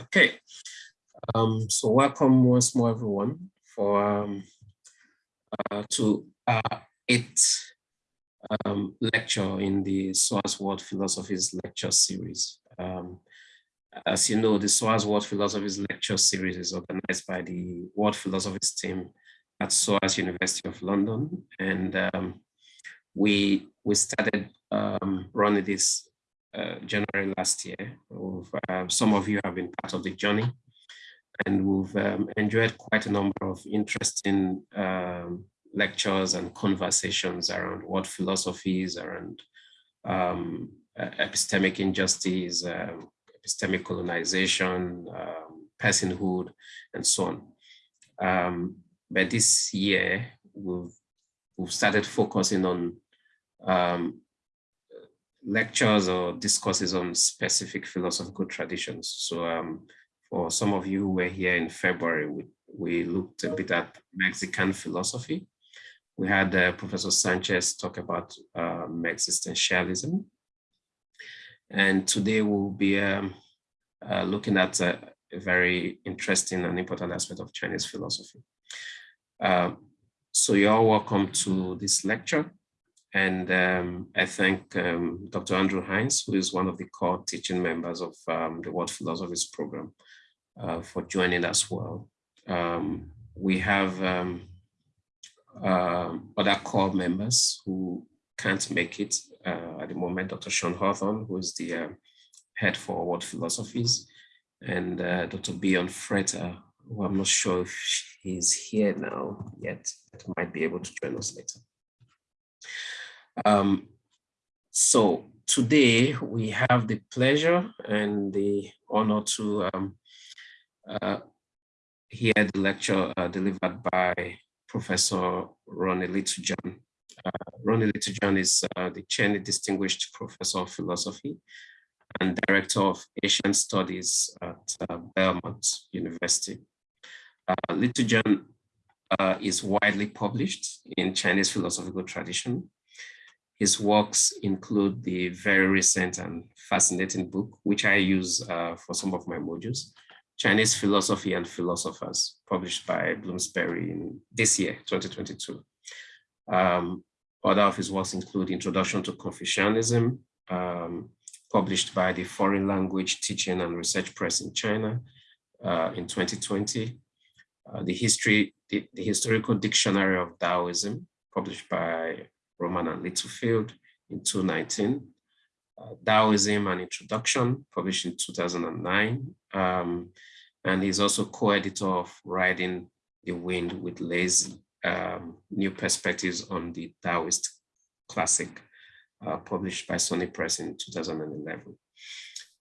Okay, um, so welcome once more, everyone, for um, uh, to uh, eighth um, lecture in the SOAS World Philosophies lecture series. Um, as you know, the World Philosophies lecture series is organized by the World Philosophies team at SOAS University of London, and um, we we started um, running this January last year. Uh, some of you have been part of the journey and we've um, enjoyed quite a number of interesting um, lectures and conversations around what philosophies, around um, epistemic injustice, um, epistemic colonization, um, personhood, and so on. Um, but this year, we've, we've started focusing on lectures or discourses on specific philosophical traditions. So um, for some of you who were here in February, we, we looked a bit at Mexican philosophy. We had uh, Professor Sanchez talk about um, existentialism. And today we'll be um, uh, looking at a, a, very interesting and important aspect of Chinese philosophy. Uh, so you're welcome to this lecture. And um, I thank um, Dr. Andrew Hines, who is one of the core teaching members of um, the World Philosophies Program, uh, for joining as well. Um, we have uh, other core members who can't make it uh, at the moment, Dr. Sean Hawthorne, who is the head for World Philosophies, and uh, Dr. Björn Freter, who I'm not sure if he's here now yet, but might be able to join us later. Um, so today we have the pleasure and the honor to um, uh, hear the lecture uh, delivered by Professor Ronnie Littlejohn. Uh, Ronnie Littlejohn is uh, the Cheney Distinguished Professor of Philosophy and Director of Asian Studies at uh, Belmont University. Uh, Littlejohn uh, is widely published in Chinese philosophical tradition his works include the very recent and fascinating book, which I use uh, for some of my modules, Chinese Philosophy and Philosophers, published by Bloomsbury in this year, 2022. Um, other of his works include Introduction to Confucianism, um, published by the Foreign Language Teaching and Research Press in China uh, in 2020. Uh, the history, the, the Historical Dictionary of Taoism, published by Rowman and Littlefield in 2019. Uh, Taoism and Introduction, published in 2009. Um, and he's also co-editor of Riding the Wind with Liezi, um, New Perspectives on the Taoist Classic, uh, published by SUNY Press in 2011.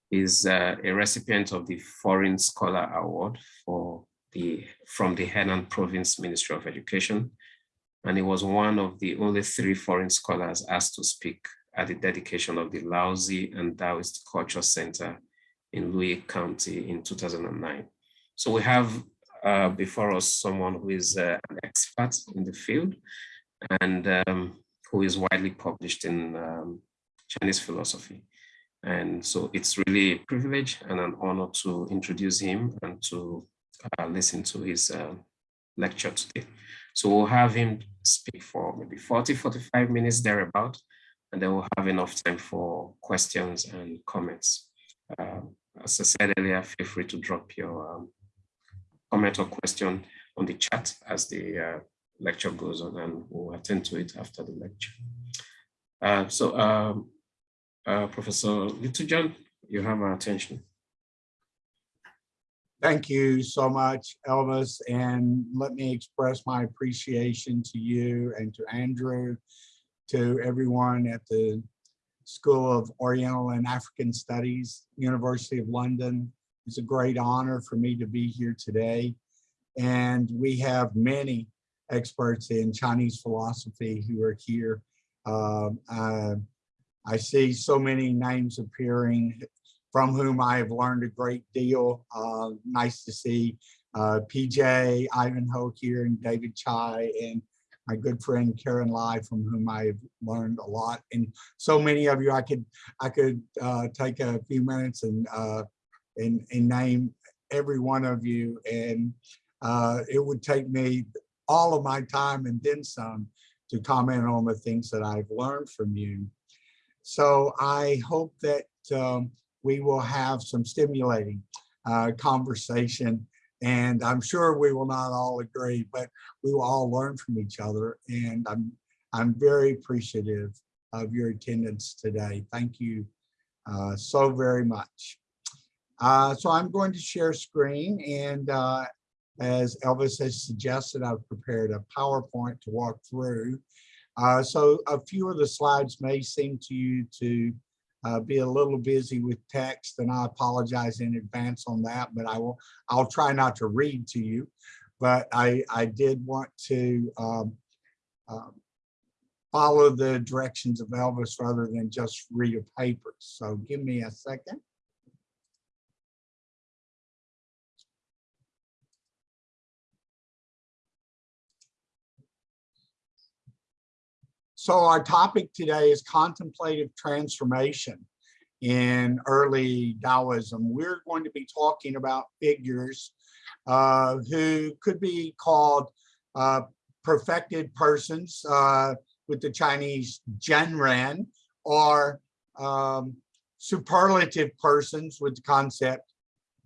He's uh, a recipient of the Foreign Scholar Award for the from the Henan Province Ministry of Education and he was one of the only three foreign scholars asked to speak at the dedication of the Laozi and Taoist Culture Center in Luyi County in 2009. So we have uh, before us someone who is uh, an expert in the field and um, who is widely published in um, Chinese philosophy. And so it's really a privilege and an honor to introduce him and to uh, listen to his uh, lecture today. So we'll have him speak for maybe 40, 45 minutes thereabout, and then we'll have enough time for questions and comments. Uh, as I said earlier, feel free to drop your um, comment or question on the chat as the uh, lecture goes on, and we'll attend to it after the lecture. Uh, so, um, uh, Professor Littlejohn, you have our attention. Thank you so much, Elvis, and let me express my appreciation to you and to Andrew, to everyone at the School of Oriental and African Studies, University of London. It's a great honor for me to be here today. And we have many experts in Chinese philosophy who are here. Uh, I see so many names appearing from whom I have learned a great deal. Uh, nice to see uh, PJ, Ivanhoe here, and David Chai, and my good friend Karen Lai, from whom I've learned a lot. And so many of you, I could I could uh, take a few minutes and, uh, and and name every one of you. And uh, it would take me all of my time and then some to comment on the things that I've learned from you. So I hope that um, we will have some stimulating uh, conversation and I'm sure we will not all agree, but we will all learn from each other. And I'm, I'm very appreciative of your attendance today. Thank you uh, so very much. Uh, so I'm going to share screen and uh, as Elvis has suggested, I've prepared a PowerPoint to walk through. Uh, so a few of the slides may seem to you to uh, be a little busy with text and I apologize in advance on that, but I will, I'll try not to read to you. But I, I did want to um, um, follow the directions of Elvis rather than just read a paper. So give me a second. So our topic today is contemplative transformation in early Taoism. We're going to be talking about figures uh, who could be called uh, perfected persons uh, with the Chinese Zhenren or um, superlative persons with the concept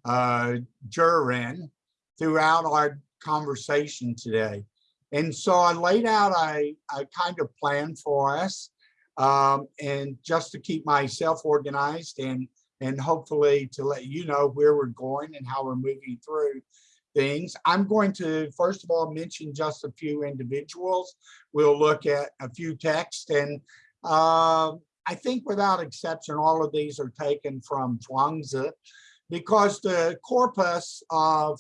uh, Zhiren throughout our conversation today. And so I laid out a, a kind of plan for us um, and just to keep myself organized and, and hopefully to let you know where we're going and how we're moving through things. I'm going to, first of all, mention just a few individuals. We'll look at a few texts and uh, I think without exception, all of these are taken from Zhuangzi because the corpus of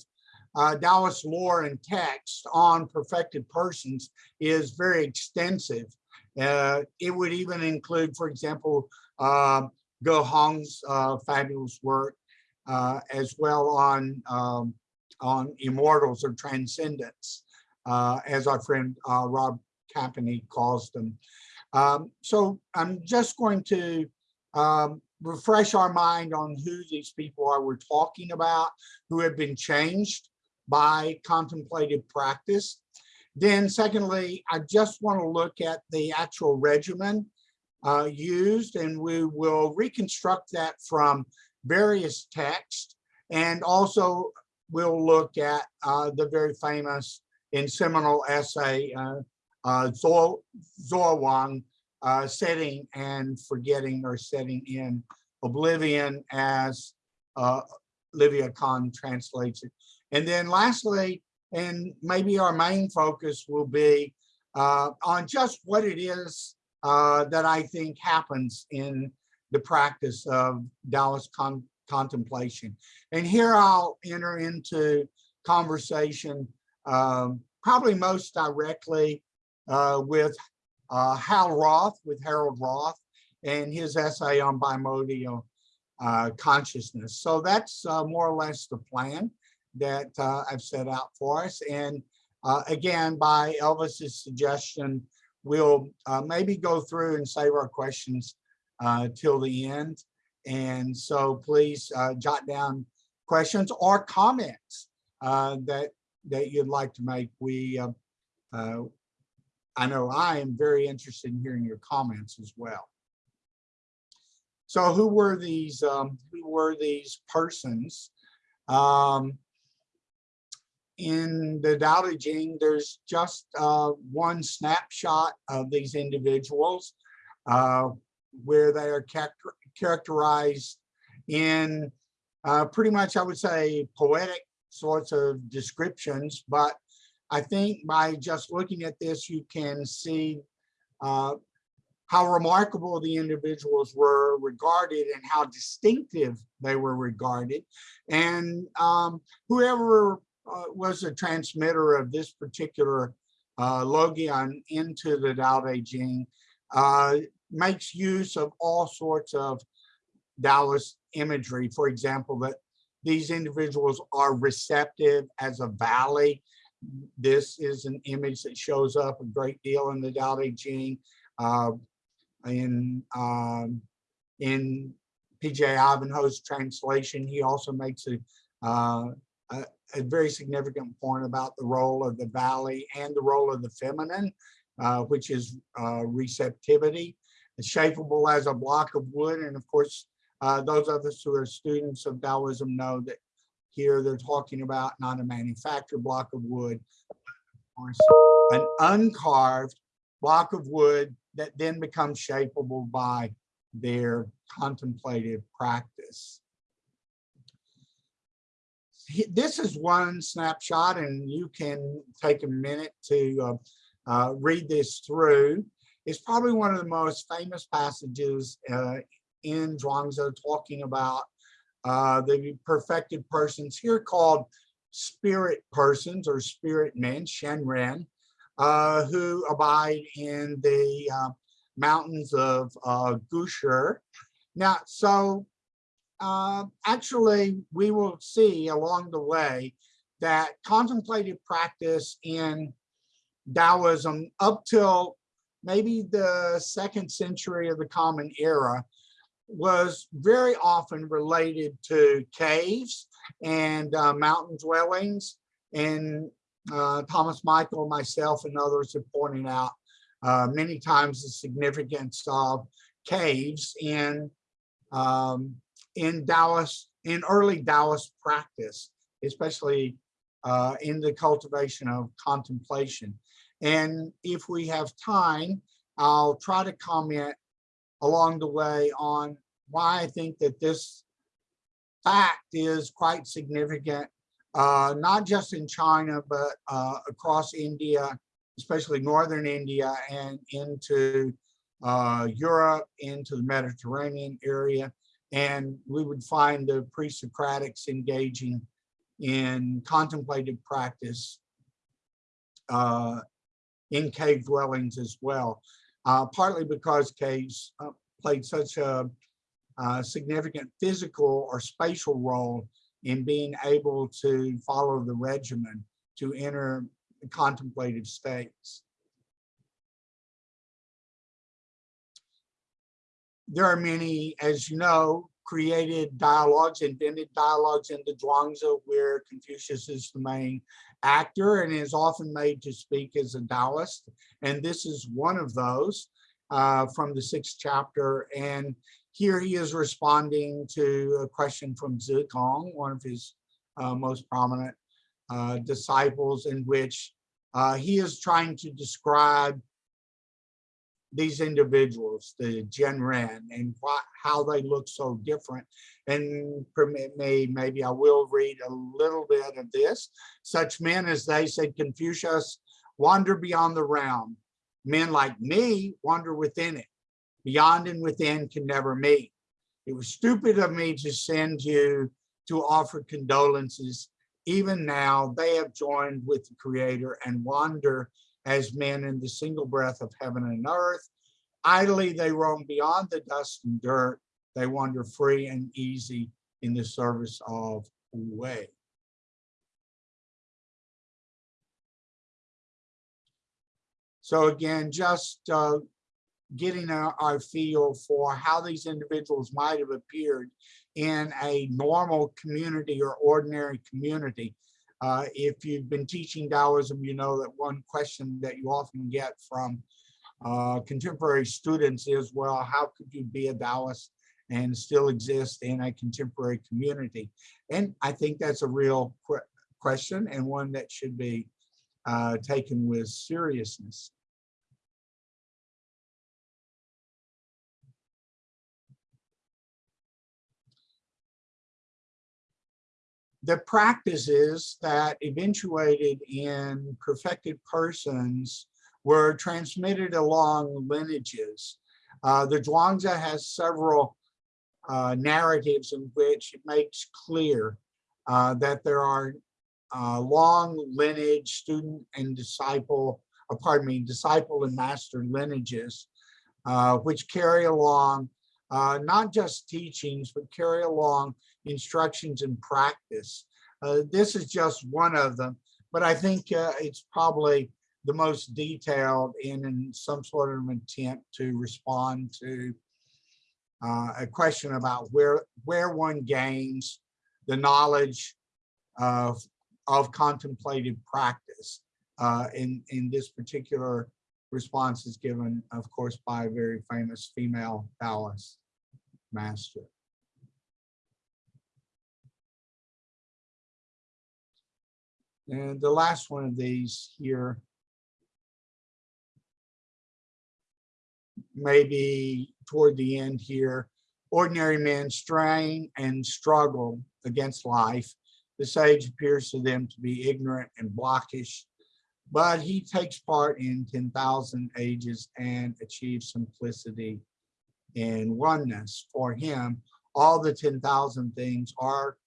uh, Taoist lore and text on perfected persons is very extensive. Uh, it would even include, for example, uh, Ge Hong's uh, fabulous work, uh, as well on um, on immortals or transcendence, uh, as our friend uh, Rob Campany calls them. Um, so I'm just going to um, refresh our mind on who these people are we're talking about, who have been changed by contemplative practice. Then secondly, I just want to look at the actual regimen uh, used and we will reconstruct that from various texts and also we'll look at uh, the very famous and seminal essay uh, uh, Wang uh, setting and forgetting or setting in oblivion as uh, Livia Kohn translates it. And then lastly, and maybe our main focus will be uh, on just what it is uh, that I think happens in the practice of Taoist con contemplation. And here I'll enter into conversation um, probably most directly uh, with uh, Hal Roth, with Harold Roth, and his essay on bimodal uh, consciousness. So that's uh, more or less the plan that uh, I've set out for us. And uh, again, by Elvis's suggestion, we'll uh, maybe go through and save our questions uh, till the end. And so please uh, jot down questions or comments uh, that that you'd like to make. We, I know I am very interested in hearing your comments as well. So who were these, um, who were these persons? Um, in the Tao Te there's just uh, one snapshot of these individuals uh, where they are character characterized in uh, pretty much, I would say, poetic sorts of descriptions. But I think by just looking at this, you can see uh, how remarkable the individuals were regarded and how distinctive they were regarded. And um, whoever uh, was a transmitter of this particular uh, Logion into the Tao Te Ching, uh, makes use of all sorts of Taoist imagery. For example, that these individuals are receptive as a valley. This is an image that shows up a great deal in the Tao Te Ching. Uh, in um, in PJ Ivanhoe's translation, he also makes a uh, a, a very significant point about the role of the valley and the role of the feminine, uh, which is uh, receptivity. It's shapeable as a block of wood. And of course, uh, those of us who are students of Taoism know that here they're talking about not a manufactured block of wood, an uncarved block of wood that then becomes shapeable by their contemplative practice. This is one snapshot and you can take a minute to uh, uh, read this through. It's probably one of the most famous passages uh, in Zhuangzi talking about uh, the perfected persons here called spirit persons or spirit men, Shenren, uh, who abide in the uh, mountains of Gushe. Now, so uh, actually, we will see along the way that contemplative practice in Taoism up till maybe the second century of the Common Era was very often related to caves and uh, mountain dwellings. And uh, Thomas Michael, myself, and others have pointed out uh, many times the significance of caves in um, in Taoist, in early Taoist practice, especially uh, in the cultivation of contemplation. And if we have time, I'll try to comment along the way on why I think that this fact is quite significant, uh, not just in China, but uh, across India, especially northern India and into uh, Europe, into the Mediterranean area. And we would find the pre-Socratics engaging in contemplative practice uh, in cave dwellings as well, uh, partly because caves uh, played such a, uh, significant physical or spatial role in being able to follow the regimen to enter contemplative states. There are many, as you know, created dialogues, invented dialogues in the Zhuangzi where Confucius is the main actor and is often made to speak as a Taoist. And this is one of those uh, from the sixth chapter. And here he is responding to a question from Zigong, one of his uh, most prominent uh, disciples, in which uh, he is trying to describe these individuals, the Gen Zhenren, and how they look so different. And permit me, maybe I will read a little bit of this. Such men as they, said Confucius, wander beyond the realm. Men like me wander within it. Beyond and within can never meet. It was stupid of me to send you to offer condolences. Even now, they have joined with the Creator and wander as men in the single breath of heaven and earth. Idly they roam beyond the dust and dirt. They wander free and easy in the service of way. So again, just uh, getting our, our feel for how these individuals might have appeared in a normal community or ordinary community. Uh, if you've been teaching Taoism, you know that one question that you often get from uh, contemporary students is, well, how could you be a Taoist and still exist in a contemporary community? And I think that's a real qu question and one that should be uh, taken with seriousness. The practices that eventuated in perfected persons were transmitted along lineages. Uh, the Zhuangzi has several uh, narratives in which it makes clear uh, that there are uh, long lineage student and disciple, uh, pardon me, disciple and master lineages, uh, which carry along not just teachings, but carry along instructions and practice. Uh, this is just one of them, but I think uh, it's probably the most detailed in, in some sort of attempt to respond to uh, a question about where where one gains the knowledge of, of contemplative practice. Uh, in, in this particular response is given, of course, by a very famous female Taoist master. And the last one of these here maybe toward the end here, ordinary men strain and struggle against life. The sage appears to them to be ignorant and blockish, but he takes part in 10,000 ages and achieves simplicity and oneness. For him, all the 10,000 things are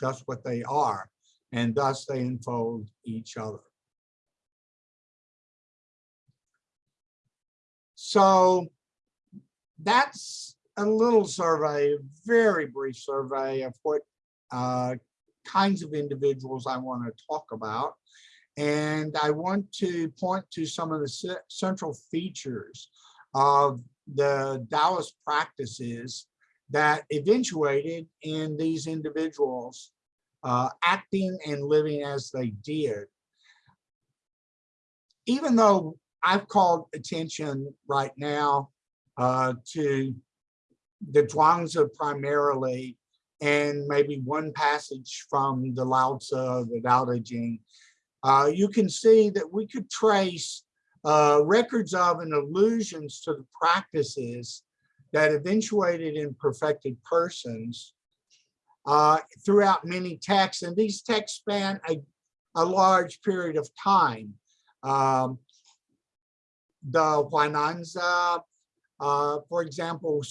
just what they are, and thus they enfold each other. So that's a little survey, a very brief survey of what uh, kinds of individuals I want to talk about. And I want to point to some of the central features of the Taoist practices that eventuated in these individuals uh, acting and living as they did. Even though I've called attention right now uh, to the Zhuangzi primarily, and maybe one passage from the Lao Tzu, the Tao Te Ching, uh, you can see that we could trace uh, records of and allusions to the practices that eventuated in perfected persons uh, throughout many texts. And these texts span a, a large period of time. Um, the Huainanzi, uh, for example,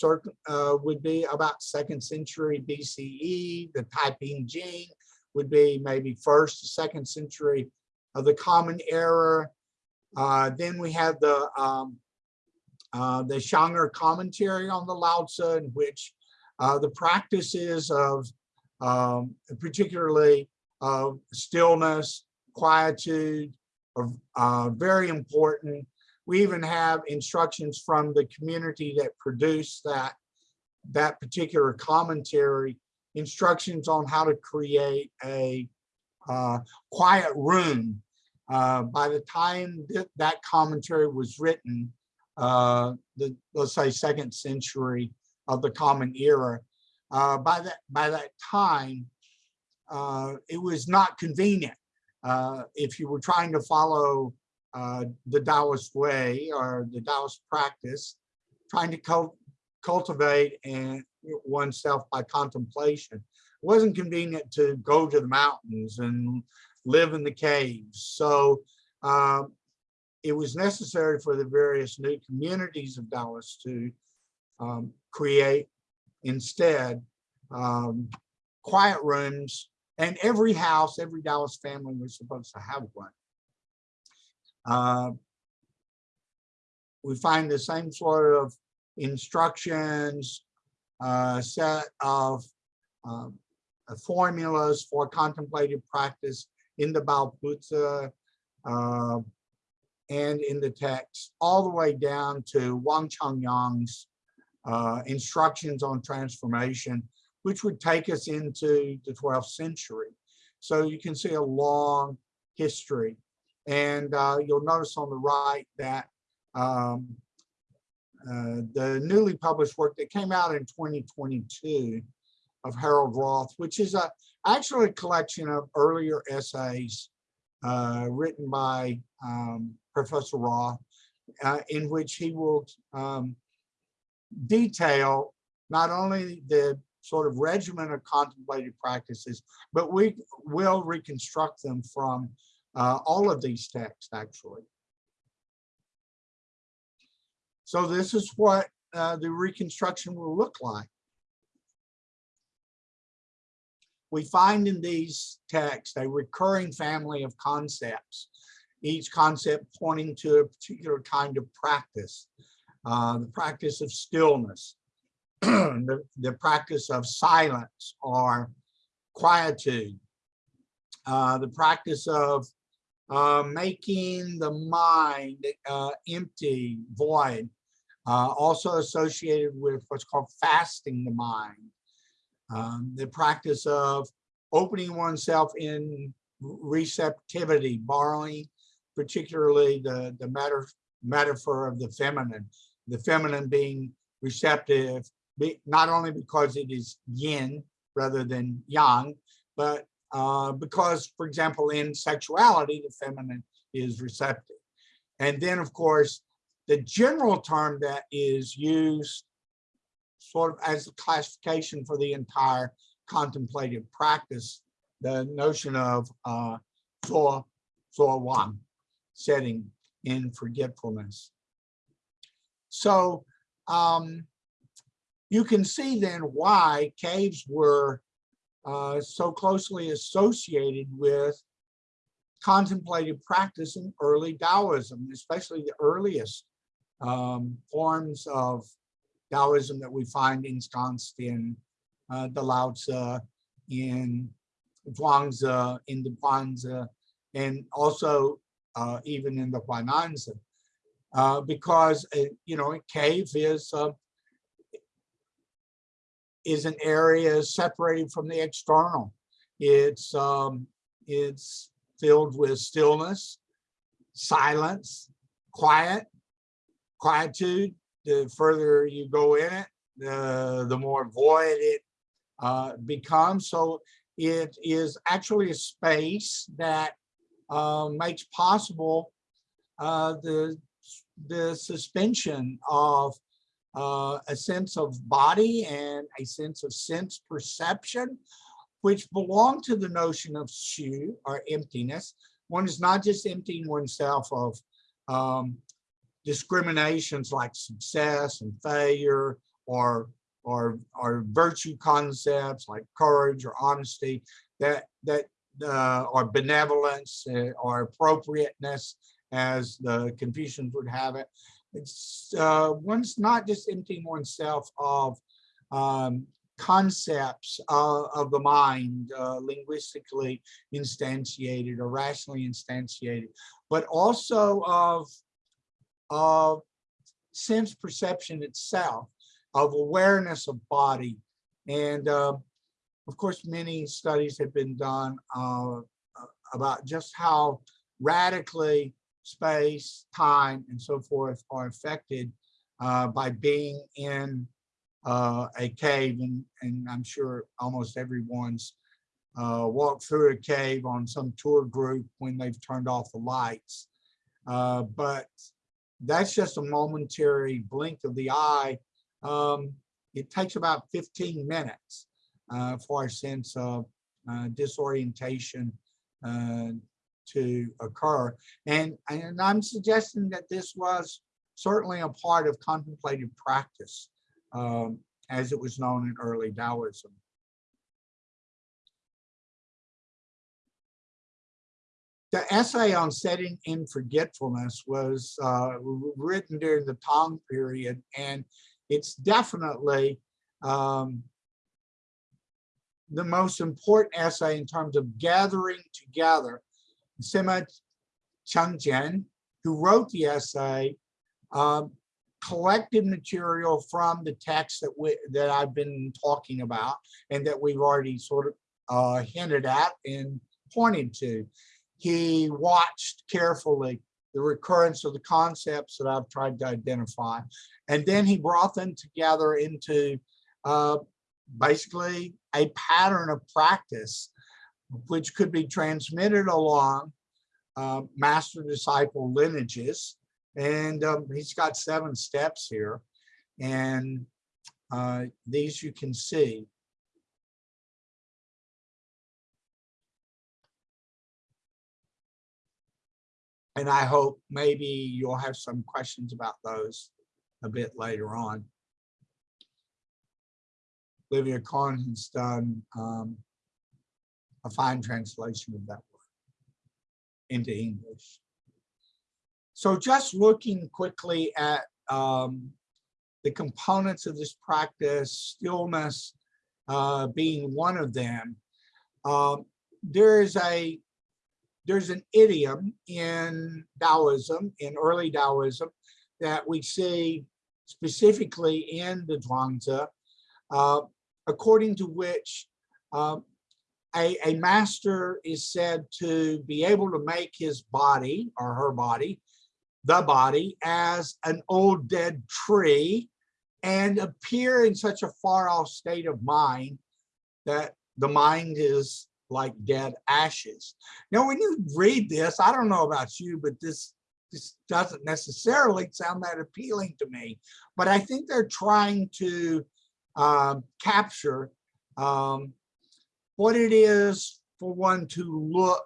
uh, would be about second century BCE. The Taiping Jing would be maybe first, second century of the Common Era. Uh, then we have the um, uh, the Xiang'er commentary on the Lao Tzu, in which uh, the practices of um, particularly of stillness, quietude, are uh, very important we even have instructions from the community that produced that, that particular commentary, instructions on how to create a uh, quiet room. Uh, by the time that, that commentary was written, uh, the, let's say second century of the Common Era, uh, by that by that time, uh, it was not convenient. Uh, if you were trying to follow the Taoist way or the Taoist practice, trying to cult cultivate and oneself by contemplation. It wasn't convenient to go to the mountains and live in the caves. So um, it was necessary for the various new communities of Taoists to um, create instead um, quiet rooms and every house, every Taoist family was supposed to have one. Uh, we find the same sort of instructions, uh, set of um, uh, formulas for contemplative practice in the Baopuzi uh, and in the text, all the way down to Wang Chongyang's uh, instructions on transformation, which would take us into the 12th century. So you can see a long history and uh, you'll notice on the right that um, uh, the newly published work that came out in 2022 of Harold Roth, which is a actually a collection of earlier essays uh, written by um, Professor Roth, uh, in which he will um, detail not only the sort of regimen of contemplative practices, but we will reconstruct them from uh, all of these texts actually. So this is what uh, the reconstruction will look like. We find in these texts a recurring family of concepts, each concept pointing to a particular kind of practice, uh, the practice of stillness, the, the practice of silence or quietude, uh, the practice of uh, making the mind uh, empty, void, uh, also associated with what's called fasting the mind. Um, the practice of opening oneself in receptivity, borrowing particularly the, the matter, metaphor of the feminine, the feminine being receptive, not only because it is yin rather than yang, but uh, because, for example, in sexuality, the feminine is receptive. And then, of course, the general term that is used sort of as a classification for the entire contemplative practice, the notion of uh, so, so one setting in forgetfulness. So um, you can see then why caves were uh, so closely associated with contemplative practice in early Taoism, especially the earliest um, forms of Taoism that we find ensconced in uh, the Lao Tzu, in Zhuangzi, in the Guanzi, and also uh, even in the Huainanzi. Uh, because, uh, you know, a cave is uh, is an area separated from the external. It's um, it's filled with stillness, silence, quiet, quietude. The further you go in it, the, the more void it uh, becomes. So it is actually a space that uh, makes possible uh, the, the suspension of uh, a sense of body and a sense of sense perception, which belong to the notion of xu or emptiness. One is not just emptying oneself of um, discriminations like success and failure or or or virtue concepts like courage or honesty that that uh, or benevolence uh, or appropriateness as the Confucians would have it. It's uh, one's not just emptying oneself of um, concepts uh, of the mind, uh, linguistically instantiated or rationally instantiated, but also of, of sense perception itself, of awareness of body. And uh, of course, many studies have been done uh, about just how radically space, time, and so forth are affected uh, by being in uh, a cave. And, and I'm sure almost everyone's uh, walked through a cave on some tour group when they've turned off the lights. Uh, but that's just a momentary blink of the eye. Um, it takes about 15 minutes uh, for a sense of uh, disorientation to occur. And, and I'm suggesting that this was certainly a part of contemplative practice um, as it was known in early Taoism. The essay on setting in forgetfulness was uh, written during the Tang period, and it's definitely um, the most important essay in terms of gathering together Sima Chengzhen, who wrote the essay, um, collected material from the text that we that I've been talking about and that we've already sort of uh, hinted at and pointed to. He watched carefully the recurrence of the concepts that I've tried to identify. And then he brought them together into uh, basically a pattern of practice, which could be transmitted along uh, master disciple lineages. And um, he's got seven steps here. And uh, these you can see. And I hope maybe you'll have some questions about those a bit later on. Livia Kohn has done um, a fine translation of that work into English. So just looking quickly at um, the components of this practice, stillness uh, being one of them, um, there's a there's an idiom in Taoism, in early Taoism, that we see specifically in the Zhuangzi, uh, according to which uh, a, a master is said to be able to make his body or her body, the body, as an old dead tree and appear in such a far off state of mind that the mind is like dead ashes. Now, when you read this, I don't know about you, but this this doesn't necessarily sound that appealing to me. But I think they're trying to um, capture um, what it is for one to look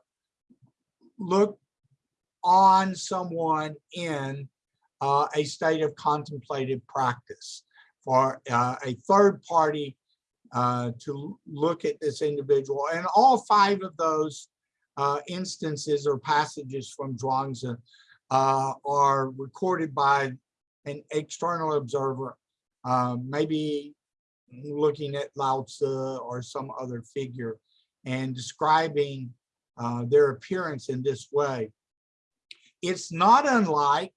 look on someone in uh, a state of contemplative practice for uh, a third party uh, to look at this individual. And all five of those uh, instances or passages from Zhuangzi uh, are recorded by an external observer, uh, maybe looking at Lao Tzu or some other figure and describing uh, their appearance in this way. It's not unlike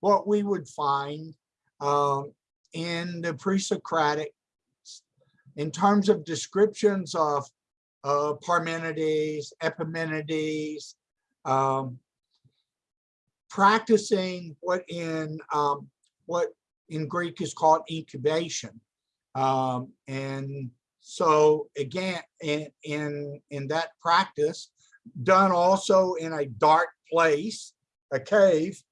what we would find um, in the pre-Socratic in terms of descriptions of uh, Parmenides, Epimenides, um, practicing what in um, what in Greek is called incubation. Um, and so again, in, in, in that practice, done also in a dark place, a cave,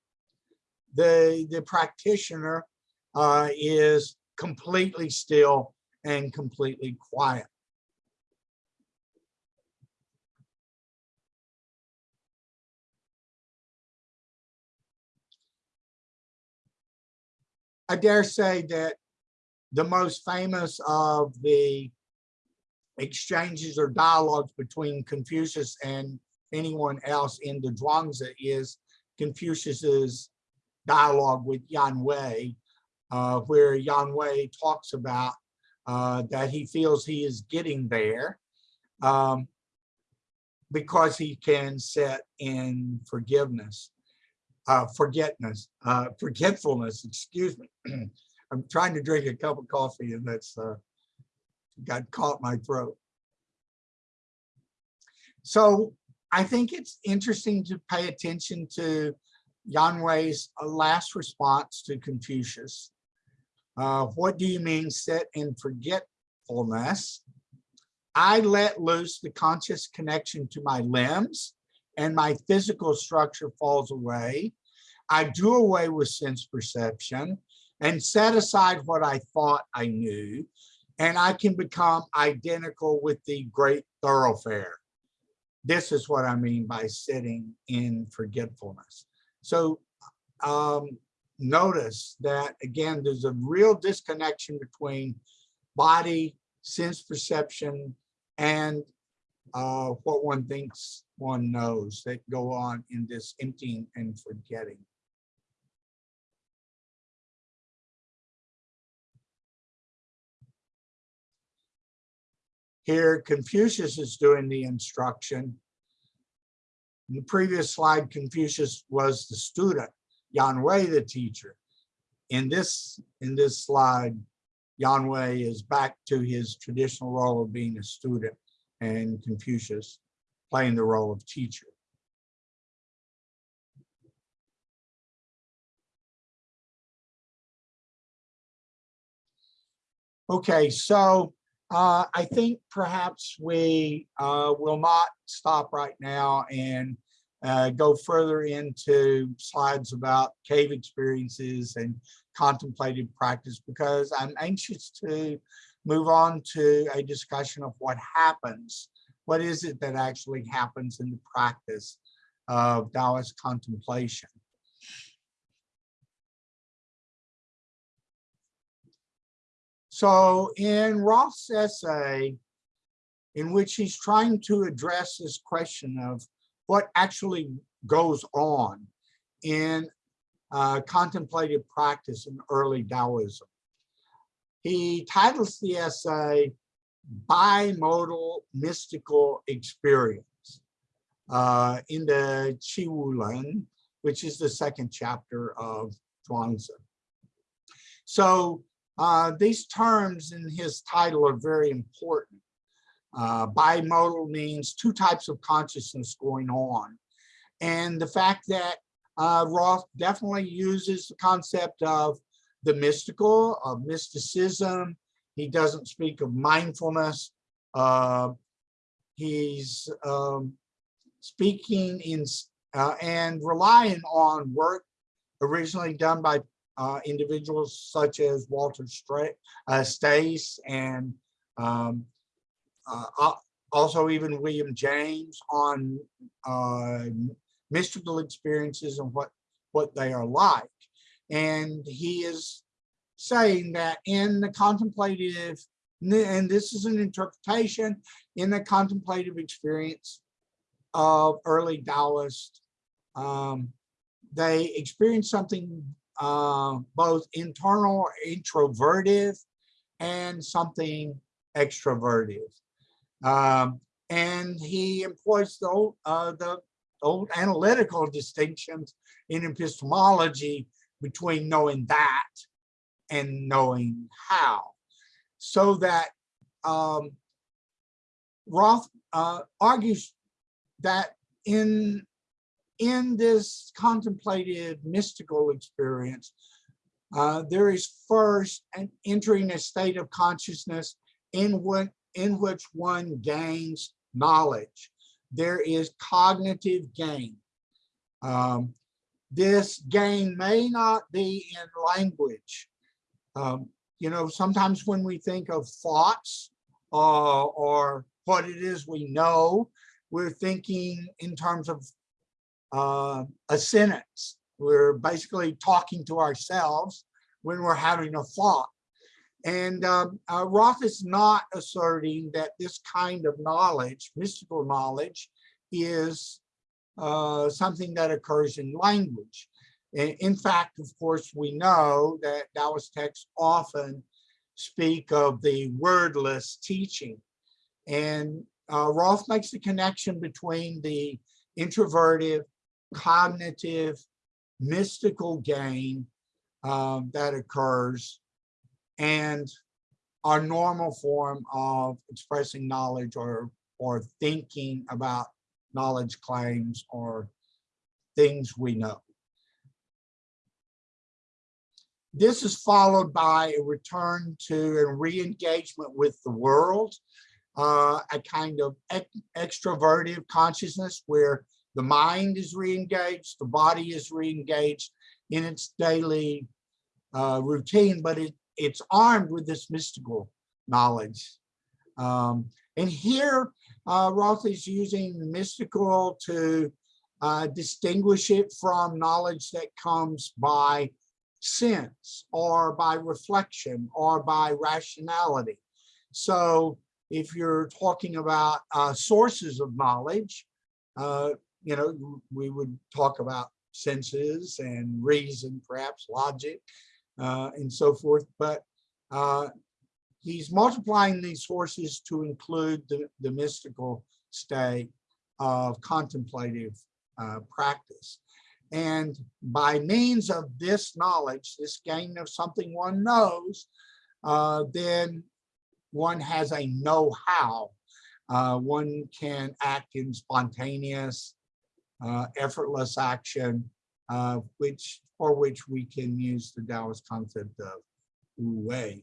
the, the practitioner uh, is completely still and completely quiet. I dare say that the most famous of the exchanges or dialogues between Confucius and anyone else in the Zhuangzi is Confucius's dialogue with Yan Hui, uh, where Yan Hui talks about uh, that he feels he is getting there um, because he can set in forgiveness uh, uh, forgetfulness, excuse me. I'm trying to drink a cup of coffee and that's uh, got caught my throat. So I think it's interesting to pay attention to Yan Hui's last response to Confucius. Uh, what do you mean set in forgetfulness? I let loose the conscious connection to my limbs and my physical structure falls away. I do away with sense perception and set aside what I thought I knew, and I can become identical with the great thoroughfare. This is what I mean by sitting in forgetfulness. So um, notice that, again, there's a real disconnection between body, sense perception, and uh, what one thinks one knows that go on in this emptying and forgetting. Here, Confucius is doing the instruction. In the previous slide, Confucius was the student, Yan Hui the teacher. In this, in this slide, Yan Hui is back to his traditional role of being a student and Confucius playing the role of teacher. Okay, so uh, I think perhaps we uh, will not stop right now and uh, go further into slides about cave experiences and contemplative practice because I'm anxious to move on to a discussion of what happens. What is it that actually happens in the practice of Taoist contemplation? So in Roth's essay, in which he's trying to address this question of what actually goes on in uh, contemplative practice in early Taoism. He titles the essay Bimodal Mystical Experience uh, in the Qi Wu Lun, which is the second chapter of Zhuangzi. So uh, these terms in his title are very important Uh, bimodal means two types of consciousness going on. And the fact that uh, Roth definitely uses the concept of the mystical, of mysticism. He doesn't speak of mindfulness. Uh, he's um, speaking in uh, and relying on work originally done by uh, individuals such as Walter uh, Stace and um, uh, also even William James on uh, mystical experiences and what, what they are like. And he is saying that in the contemplative, and this is an interpretation, in the contemplative experience of early Taoist, um, they experience something uh, both internal, introverted, and something extrovertive. Um, and he employs the old, uh, the old analytical distinctions in epistemology between knowing that and knowing how. So that um, Roth uh, argues that in, in this contemplative mystical experience, uh, there is first an entering a state of consciousness in, what, in which one gains knowledge. There is cognitive gain. Um, this gain may not be in language. Um, you know, sometimes when we think of thoughts uh, or what it is we know, we're thinking in terms of uh, a sentence. We're basically talking to ourselves when we're having a thought. And um, uh, Roth is not asserting that this kind of knowledge, mystical knowledge, is uh, something that occurs in language. In fact, of course, we know that Taoist texts often speak of the wordless teaching. And uh, Roth makes the connection between the introverted, cognitive, mystical gain um, that occurs and our normal form of expressing knowledge or or thinking about knowledge claims or things we know. This is followed by a return to a re-engagement with the world, uh, a kind of extroverted consciousness where the mind is re-engaged, the body is re-engaged in its daily uh, routine, but it, it's armed with this mystical knowledge. Um, and here, uh, Roth is using mystical to uh, distinguish it from knowledge that comes by sense or by reflection or by rationality. So if you're talking about uh, sources of knowledge, uh, you know, we would talk about senses and reason, perhaps logic, uh, and so forth. But uh, he's multiplying these sources to include the, the mystical state of contemplative uh, practice. And by means of this knowledge, this gain of something one knows, uh, then one has a know-how. Uh, one can act in spontaneous, uh, effortless action, which for which we can use the Taoist concept of Wu Wei.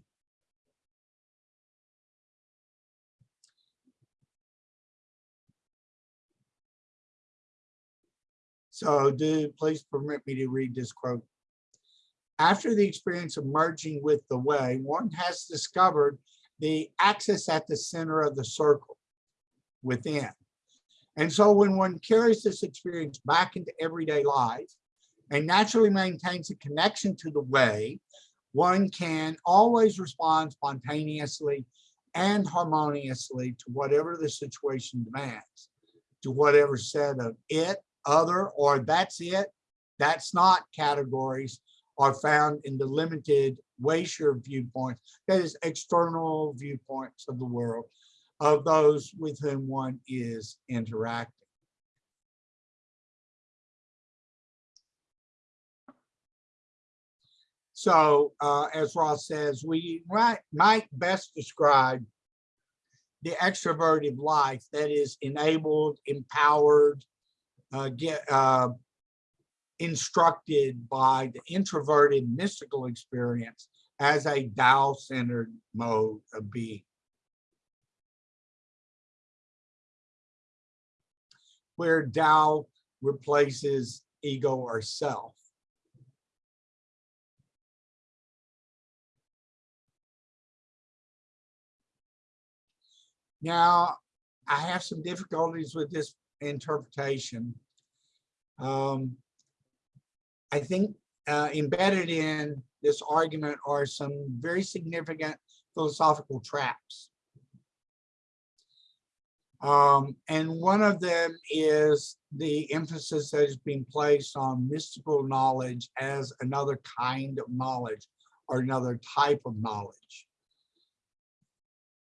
So do please permit me to read this quote. After the experience of merging with the way, one has discovered the axis at the center of the circle within. And so when one carries this experience back into everyday life and naturally maintains a connection to the way, one can always respond spontaneously and harmoniously to whatever the situation demands, to whatever set of it other, or that's it, that's not categories are found in the limited Weishi viewpoints, that is external viewpoints of the world of those with whom one is interacting. So uh, as Roth says, we might, might best describe the extroverted life that is enabled, empowered, uh, get uh, instructed by the introverted mystical experience as a Tao-centered mode of being. Where Tao replaces ego or self. Now, I have some difficulties with this interpretation. Um, I think uh, embedded in this argument are some very significant philosophical traps. Um, and one of them is the emphasis that has been placed on mystical knowledge as another kind of knowledge or another type of knowledge,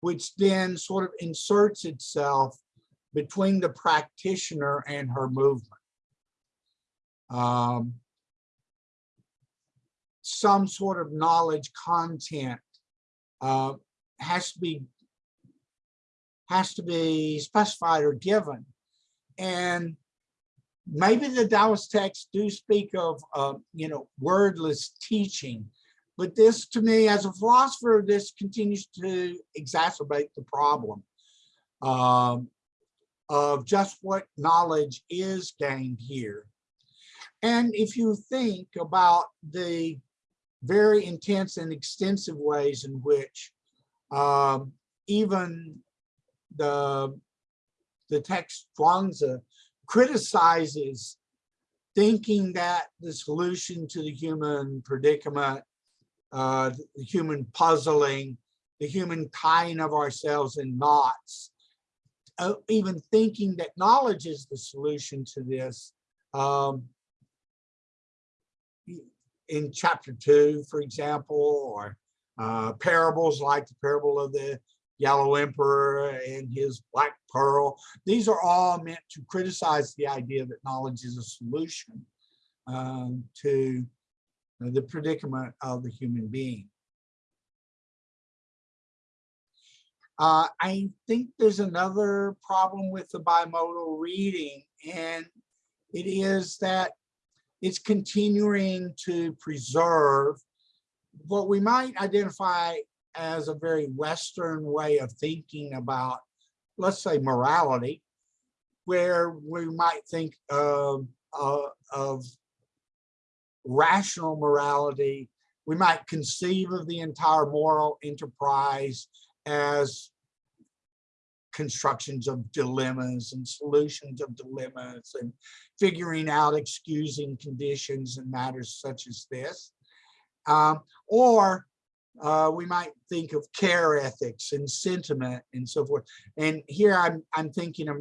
which then sort of inserts itself between the practitioner and her movement. Um, some sort of knowledge content uh, has to be has to be specified or given. And maybe the Taoist texts do speak of, uh, you know, wordless teaching, but this to me as a philosopher, this continues to exacerbate the problem um, of just what knowledge is gained here. And if you think about the very intense and extensive ways in which um, even the, the text Zhuangzi criticizes thinking that the solution to the human predicament, uh, the human puzzling, the human tying of ourselves in knots, uh, even thinking that knowledge is the solution to this. Um, in chapter two, for example, or uh, parables like the parable of the Yellow Emperor and his Black Pearl. These are all meant to criticize the idea that knowledge is a solution um, to the predicament of the human being. Uh, I think there's another problem with the bimodal reading, and it is that it's continuing to preserve what we might identify as a very Western way of thinking about, let's say, morality, where we might think of, uh, of rational morality. We might conceive of the entire moral enterprise as constructions of dilemmas and solutions of dilemmas and figuring out excusing conditions and matters such as this. Um, or uh, we might think of care ethics and sentiment and so forth. And here I'm, I'm thinking of,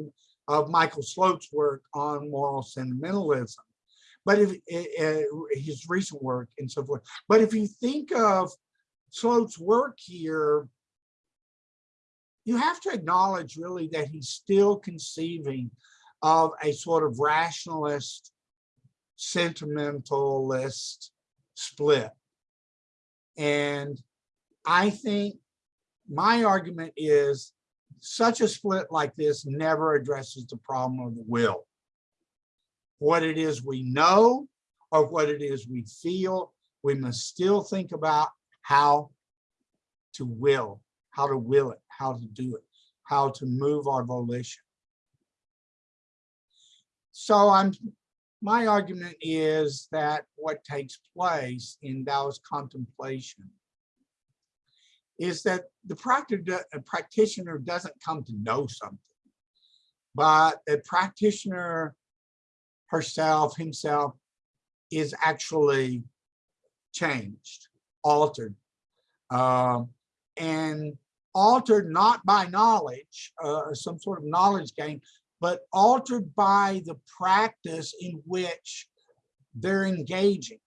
of Michael Slote's work on moral sentimentalism, but if uh, his recent work and so forth. But if you think of Slote's work here, you have to acknowledge really that he's still conceiving of a sort of rationalist, sentimentalist split. And I think my argument is such a split like this never addresses the problem of the will. What it is we know or what it is we feel, we must still think about how to will, how to will it, how to do it, how to move our volition. So I'm my argument is that what takes place in Taoist contemplation is that the practitioner doesn't come to know something, but the practitioner herself, himself, is actually changed, altered, um, and altered not by knowledge, uh, some sort of knowledge gain, but altered by the practice in which they're engaging.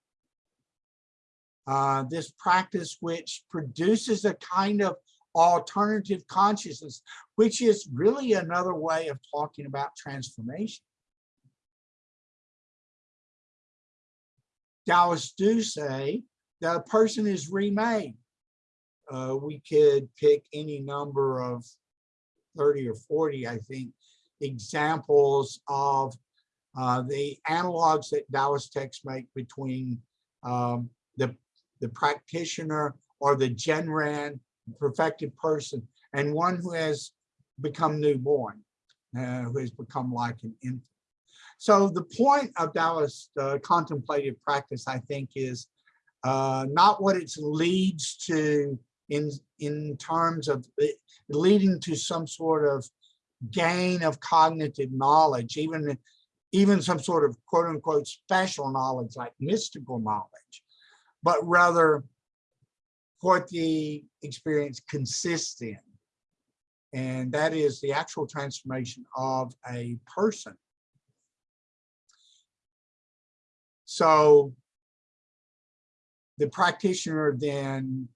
Uh, this practice which produces a kind of alternative consciousness, which is really another way of talking about transformation. Taoists do say that a person is remade. Uh, we could pick any number of 30 or 40, I think, examples of uh, the analogs that Taoist texts make between um, the, the practitioner or the Zhenren perfected person and one who has become newborn, uh, who has become like an infant. So the point of Taoist uh, contemplative practice, I think, is uh, not what it leads to in, in terms of it leading to some sort of gain of cognitive knowledge, even, even some sort of quote unquote special knowledge like mystical knowledge, but rather what the experience consists in. And that is the actual transformation of a person. So the practitioner then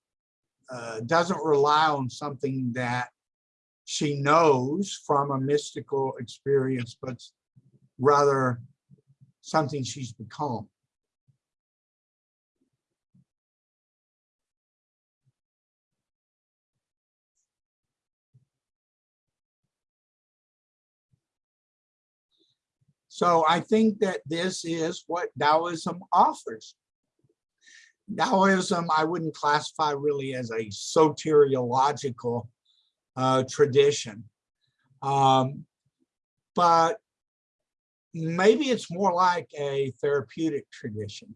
uh, doesn't rely on something that she knows from a mystical experience, but rather something she's become. So I think that this is what Taoism offers. Taoism, I wouldn't classify really as a soteriological uh, tradition. Um, but maybe it's more like a therapeutic tradition.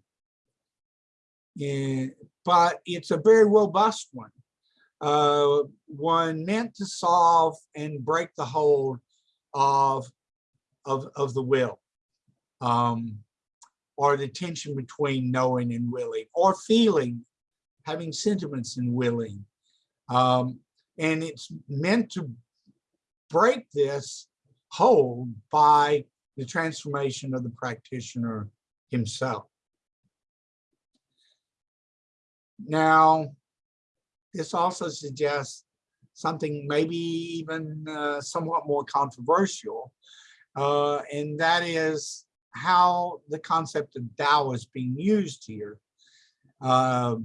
But it's a very robust one. Uh, one meant to solve and break the hold of of, of the will um, or the tension between knowing and willing or feeling, having sentiments and willing. Um, and it's meant to break this hold by the transformation of the practitioner himself. Now, this also suggests something maybe even uh, somewhat more controversial, uh, and that is how the concept of Tao is being used here. Uh,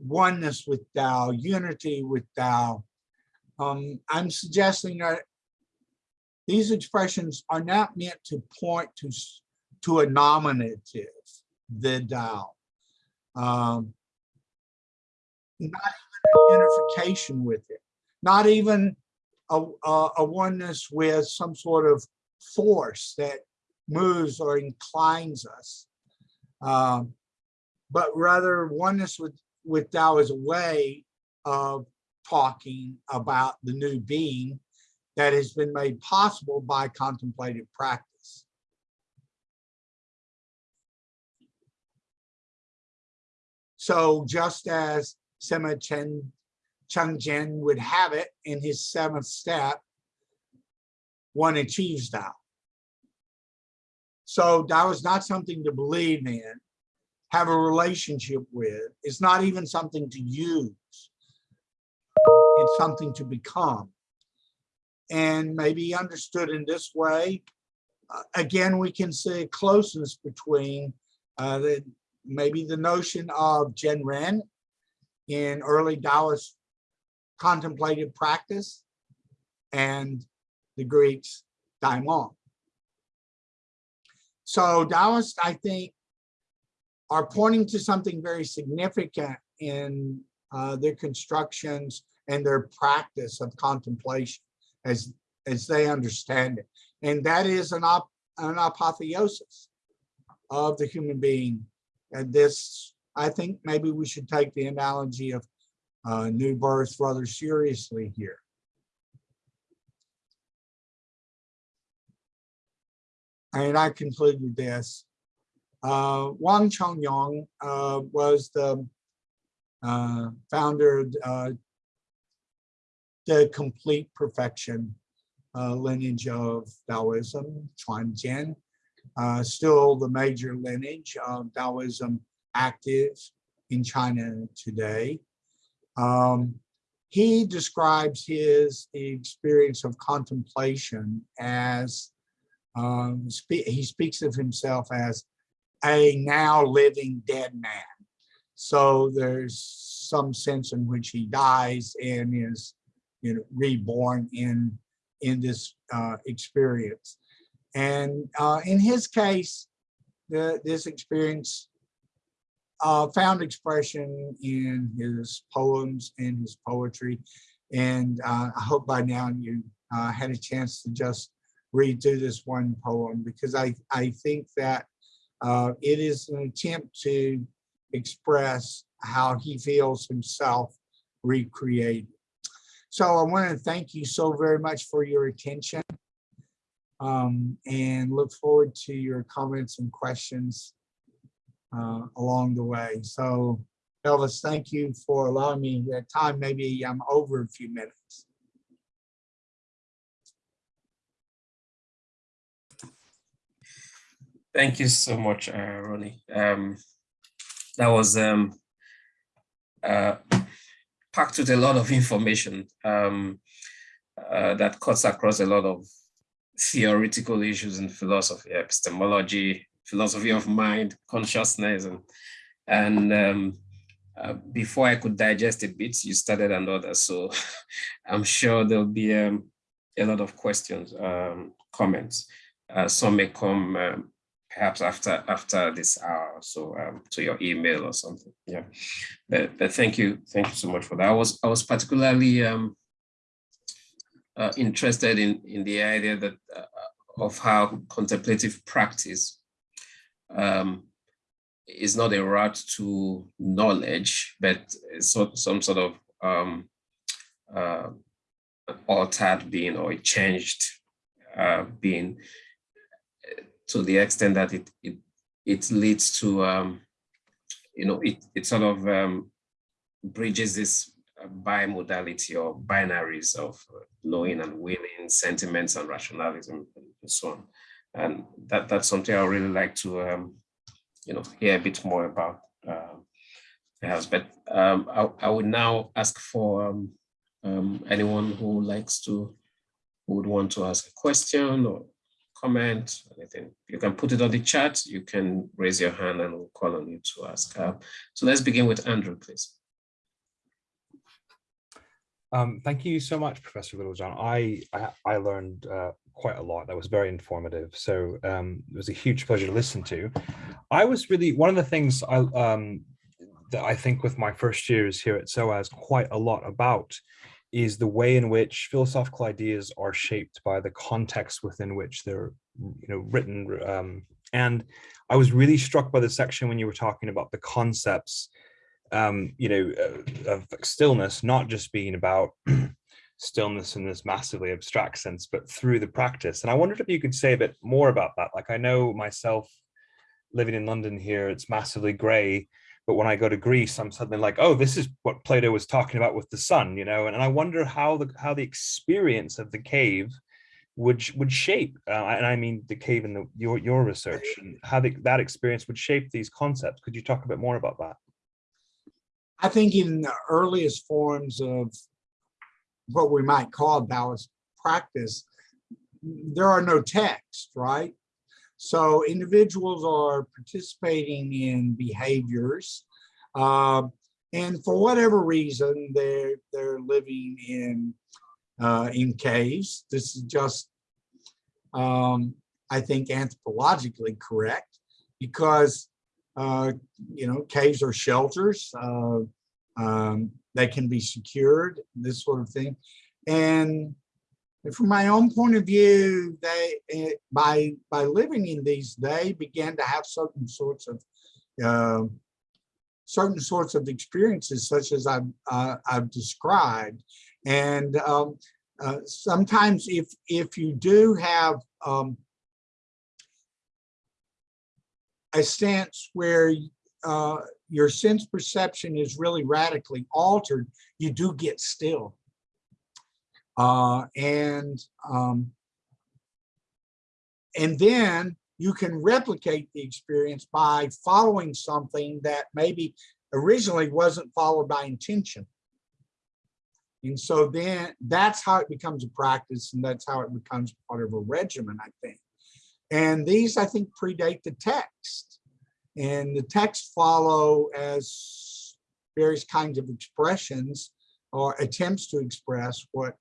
oneness with Tao, unity with Tao. Um, I'm suggesting that these expressions are not meant to point to, to a nominative, the Tao. Um, not even unification with it, not even a, a, a oneness with some sort of force that moves or inclines us, um, but rather oneness with, with Tao is a way of talking about the new being that has been made possible by contemplative practice. So just as Sima Chen Chengzhen would have it in his seventh step, one achieves Tao. So Tao is not something to believe in, have a relationship with. It's not even something to use. It's something to become. And maybe understood in this way, uh, again, we can see a closeness between uh, the, maybe the notion of Zhenren in early Taoist contemplative practice and the Greeks daimon. So Taoists, I think, are pointing to something very significant in uh, their constructions and their practice of contemplation as, as they understand it. And that is an, op an apotheosis of the human being. And this, I think maybe we should take the analogy of uh, new birth rather seriously here. And I conclude with this. Uh, Wang Chongyang uh, was the uh, founder uh, the complete perfection uh, lineage of Taoism, Quanzhen, uh, still the major lineage of Taoism active in China today. Um, he describes his experience of contemplation as um, spe he speaks of himself as a now living dead man. So there's some sense in which he dies and is you know, reborn in in this uh, experience. And uh, in his case, the, this experience uh, found expression in his poems and his poetry. And uh, I hope by now you uh, had a chance to just read through this one poem because I, I think that uh, it is an attempt to express how he feels himself recreated. So I want to thank you so very much for your attention um, and look forward to your comments and questions uh, along the way. So Elvis, thank you for allowing me that time. Maybe I'm over a few minutes. Thank you so much, uh, Ronnie. Um, that was um, uh, packed with a lot of information um, uh, that cuts across a lot of theoretical issues in philosophy, epistemology, philosophy of mind, consciousness, and and um, uh, before I could digest a bit, you started another. So I'm sure there'll be um, a lot of questions, um, comments. Uh, some may come um, perhaps after after this hour, so um, to your email or something. Yeah, but, but thank you, thank you so much for that. I was I was particularly um, uh, interested in in the idea that uh, of how contemplative practice um, is not a route to knowledge, but so, some sort of um, uh, altered being or changed uh, being to the extent that it it, it leads to, um, you know, it, it sort of um, bridges this bimodality or binaries of knowing and willing, sentiments and rationalism and so on. And that, that's something I really like to um, you know, hear a bit more about uh, perhaps. But um, I, I would now ask for um, um, anyone who likes to, who would want to ask a question or comment, anything. You can put it on the chat. You can raise your hand and we'll call on you to ask. Uh, so let's begin with Andrew, please. Um, thank you so much, Professor Littlejohn. I, I, I learned uh, quite a lot. That was very informative. So um, it was a huge pleasure to listen to. I was really, one of the things I, um, that I think with my first years here at SOAS quite a lot about is the way in which philosophical ideas are shaped by the context within which they're you know, written. Um, and I was really struck by the section when you were talking about the concepts um, you know, uh, of stillness, not just being about stillness in this massively abstract sense, but through the practice. And I wondered if you could say a bit more about that. Like I know myself living in London here, it's massively gray, but when I go to Greece, I'm suddenly like, oh, this is what Plato was talking about with the sun, you know? And, and I wonder how the how the experience of the cave would would shape, uh, and I mean the cave in the, your your research, and how the, that experience would shape these concepts. Could you talk a bit more about that? I think in the earliest forms of what we might call Taoist practice, there are no texts, right? So individuals are participating in behaviors, uh, and for whatever reason, they're they're living in uh, in caves. This is just, um, I think, anthropologically correct because uh, you know, caves are shelters. Uh, um, they can be secured, this sort of thing. And from my own point of view, they eh, by by living in these, they began to have certain sorts of uh, certain sorts of experiences, such as I've uh, I've described. And um, uh, sometimes, if if you do have um, a sense where uh, your sense perception is really radically altered, you do get still. Uh, and um, and then you can replicate the experience by following something that maybe originally wasn't followed by intention. And so then that's how it becomes a practice and that's how it becomes part of a regimen, I think. And these, I think, predate the text. And the text follow as various kinds of expressions or attempts to express what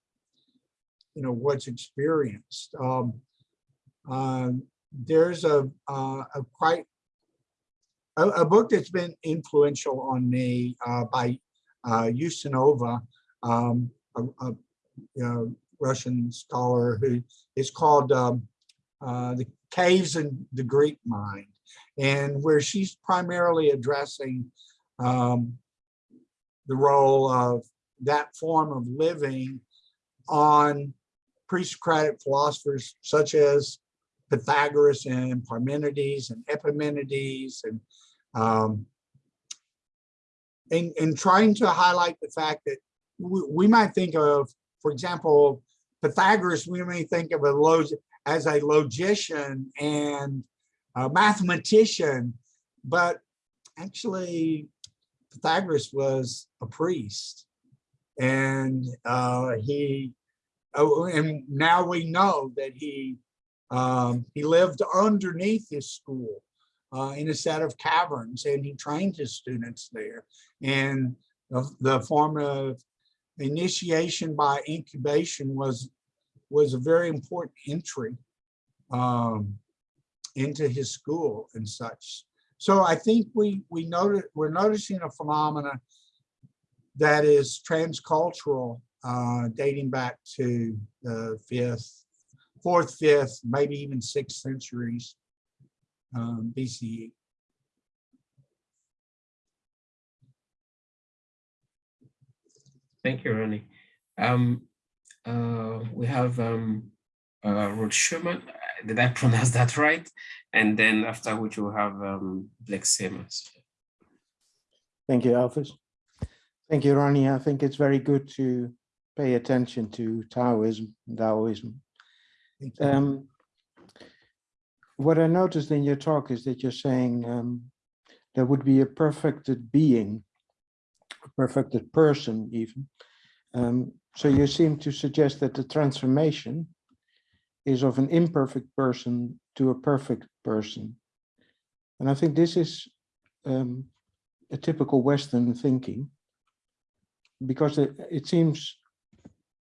you know, what's experienced. Um, um, there's a, uh, a quite, a, a book that's been influential on me, uh, by, uh, Ustinova, um, a, a, know, Russian scholar who is called, um, uh, The Caves in the Greek Mind, and where she's primarily addressing, um, the role of that form of living on pre-Socratic philosophers such as Pythagoras and Parmenides and Epimenides and um, and, and trying to highlight the fact that we, we might think of, for example, Pythagoras, we may think of a log as a logician and a mathematician, but actually Pythagoras was a priest and uh, he, oh, and now we know that he, um, he lived underneath his school uh, in a set of caverns and he trained his students there. And the, the form of initiation by incubation was, was a very important entry um, into his school and such. So I think we we noted we're noticing a phenomena that is transcultural, uh, dating back to the fifth, fourth, fifth, maybe even sixth centuries um, BCE. Thank you, Ronnie. Um, uh, we have um, uh, Ruth Schumann. Did I pronounce that right? And then after which we'll have um, Blake Simmons. Thank you, Elvis. Thank you, Ronnie. I think it's very good to pay attention to Taoism, Taoism. Um, what I noticed in your talk is that you're saying um, there would be a perfected being, a perfected person even. Um, so you seem to suggest that the transformation is of an imperfect person to a perfect person. And I think this is um, a typical Western thinking because it, it seems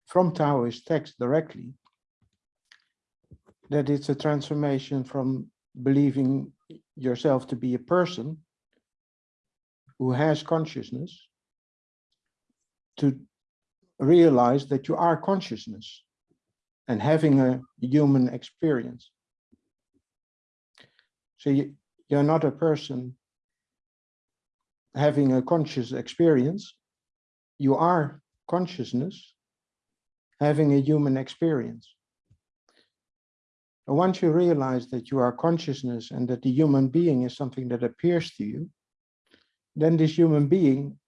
from Taoist text directly that it's a transformation from believing yourself to be a person who has consciousness to realize that you are consciousness and having a human experience. So you, you're not a person having a conscious experience, you are consciousness having a human experience. And once you realize that you are consciousness and that the human being is something that appears to you, then this human being,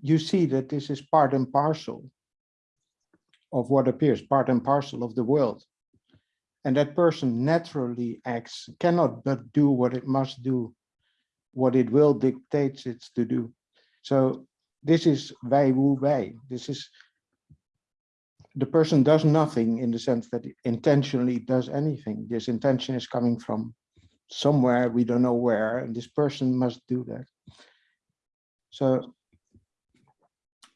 you see that this is part and parcel of what appears, part and parcel of the world. And that person naturally acts, cannot but do what it must do, what it will dictates it to do. So this is wei wu wei. This is the person does nothing in the sense that it intentionally does anything. This intention is coming from somewhere, we don't know where, and this person must do that. So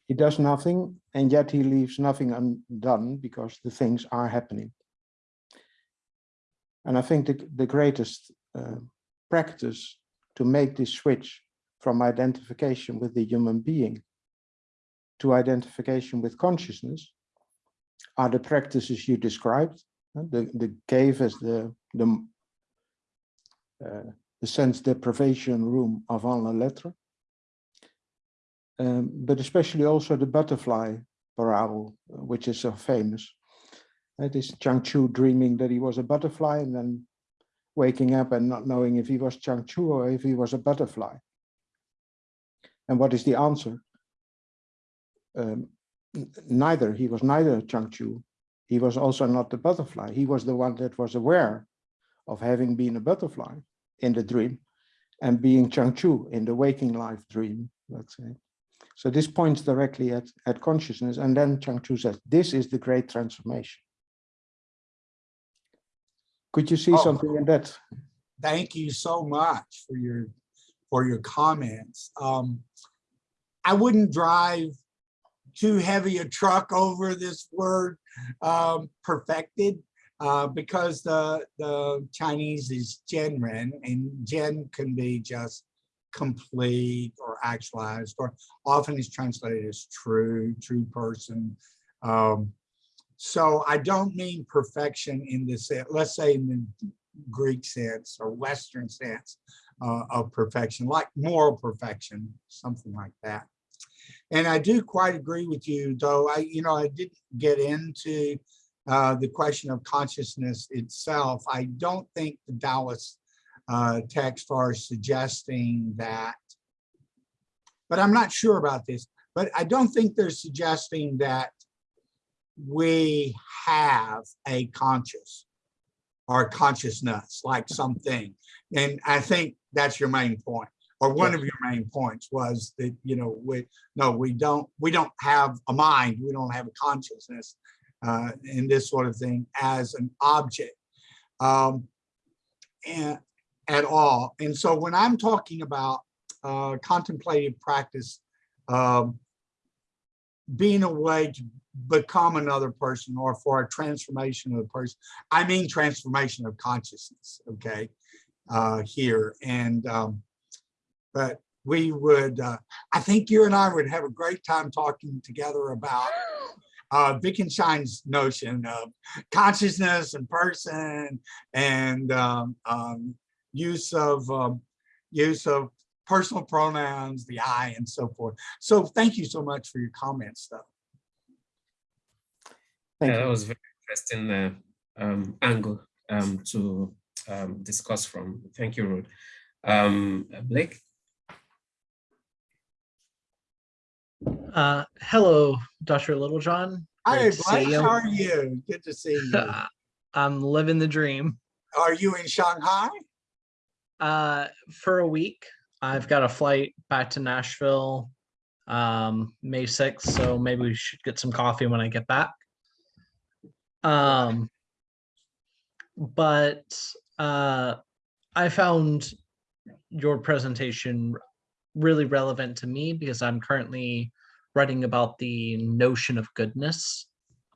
he does nothing, and yet he leaves nothing undone because the things are happening. And I think the, the greatest uh, practice to make this switch from identification with the human being to identification with consciousness are the practices you described. The, the cave as the, the, uh, the sense deprivation room avant la lettre. Um, but especially also the butterfly parable, which is so famous. It is Zhuang Zhou dreaming that he was a butterfly and then waking up and not knowing if he was Zhuang Zhou or if he was a butterfly. And what is the answer? Um, neither, he was neither Zhuang Zhou, he was also not the butterfly. He was the one that was aware of having been a butterfly in the dream and being Zhuang Zhou in the waking life dream, let's say. So this points directly at, at consciousness. And then Zhuang Zhou says, this is the great transformation. Could you see Oh. something in that? Thank you so much for your, for your comments. Um, I wouldn't drive too heavy a truck over this word um, perfected uh, because the the Chinese is Zhenren and Zhen can be just complete or actualized or often is translated as true, true person. Um, so I don't mean perfection in this, let's say in the Greek sense or Western sense uh, of perfection, like moral perfection, something like that. And I do quite agree with you, though I, you know, I didn't get into uh, the question of consciousness itself. I don't think the Taoist uh, text are suggesting that, but I'm not sure about this, but I don't think they're suggesting that we have a conscious or consciousness like something. And I think that's your main point, or one of your main points was that, you know, we, no, we don't, we don't have a mind, we don't have a consciousness uh, and this sort of thing as an object. Um, and at all. And so when I'm talking about uh, contemplative practice, um, being a way to become another person or for a transformation of the person, I mean transformation of consciousness, okay, uh, here. And, um, but we would, uh, I think you and I would have a great time talking together about uh, Wittgenstein's notion of consciousness and person and um, um, use of um, use of personal pronouns, the I, and so forth. So thank you so much for your comments, though. Thank Yeah, that you. was very interesting uh, um, angle um, to um, discuss from. Thank you, Ruth. Um, Blake? Uh, hello, Dr. Littlejohn. Hi, Great Blake, you. how are you? Good to see you. I'm living the dream. Are you in Shanghai? Uh, for a week, I've got a flight back to Nashville um, May 6th, so maybe we should get some coffee when I get back. Um, but uh, I found your presentation really relevant to me because I'm currently writing about the notion of goodness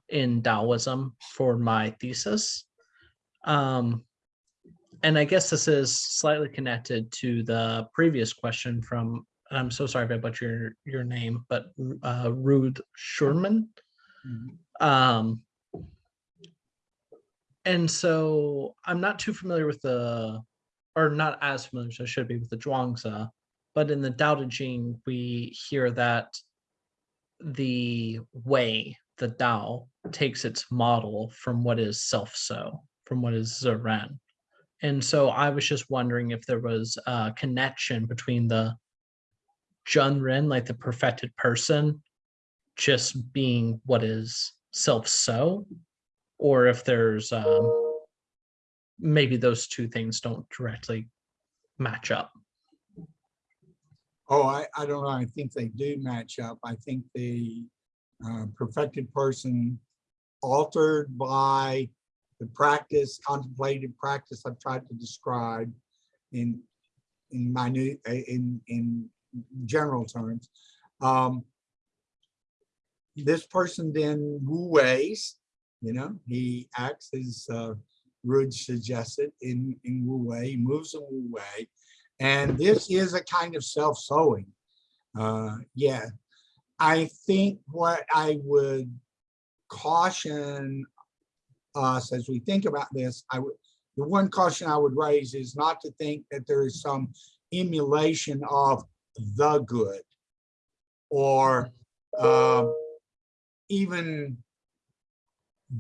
in Taoism for my thesis. Um, and I guess this is slightly connected to the previous question from, and I'm so sorry if I butcher your, your name, but uh, Ruth Schurman. Um, and so I'm not too familiar with the, or not as familiar as I should be with the Zhuangzi, but in the Tao Te Ching, we hear that the way, the Tao, takes its model from what is self-so, from what is ziran. And so I was just wondering if there was a connection between the Zhenren, like the perfected person, just being what is self-so, or if there's um, maybe those two things don't directly match up. Oh, I, I don't know. I think they do match up. I think the uh, perfected person altered by the practice, contemplative practice I've tried to describe in in minute in in general terms. Um, this person then wu ways, you know, he acts as uh, Rud suggested in in wu wei, he moves in wu wei, and this is a kind of self-sewing. Uh, yeah, I think what I would caution us as we think about this, I would, the one caution I would raise is not to think that there is some emulation of the good or um, even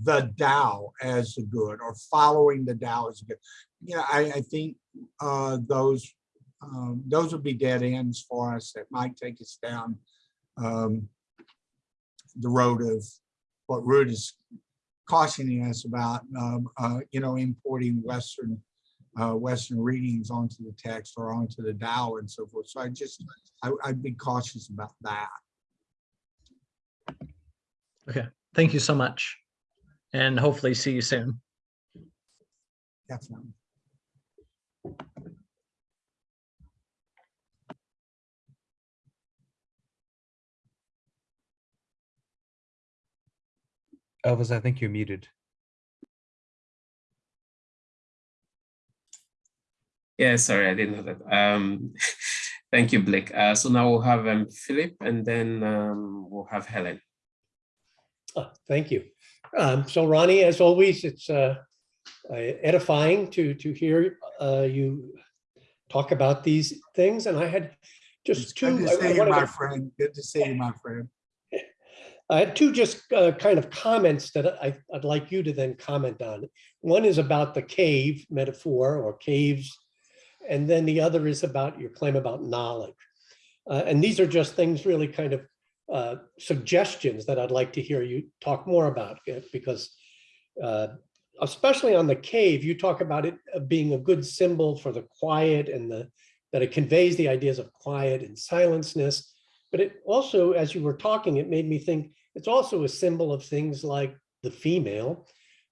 the Tao as the good or following the Tao as good. Know, I, I think uh, those um, those would be dead ends for us that might take us down um, the road of what Ruud is cautioning us about, um, uh, you know, importing Western uh, Western readings onto the text or onto the Tao and so forth. So I just, I, I'd be cautious about that. Okay, thank you so much. And hopefully see you soon. Definitely. Elvis, I think you're muted. Yeah, sorry, I didn't know that. Um, thank you, Blake. Uh, so now we'll have um, Philip and then um, we'll have Helen. Oh, Thank you. Um, So Ronnie, as always, it's uh, uh, edifying to, to hear uh, you talk about these things. And I had It's just two. good I- to I see you, wanted my to- friend. Good to see you, my friend. I had two just uh, kind of comments that I, I'd like you to then comment on. One is about the cave metaphor or caves. And then the other is about your claim about knowledge. Uh, And these are just things really kind of uh, suggestions that I'd like to hear you talk more about uh, because uh, especially on the cave, you talk about it uh, being a good symbol for the quiet and the, that it conveys the ideas of quiet and silenceness. But it also, as you were talking, it made me think it's also a symbol of things like the female,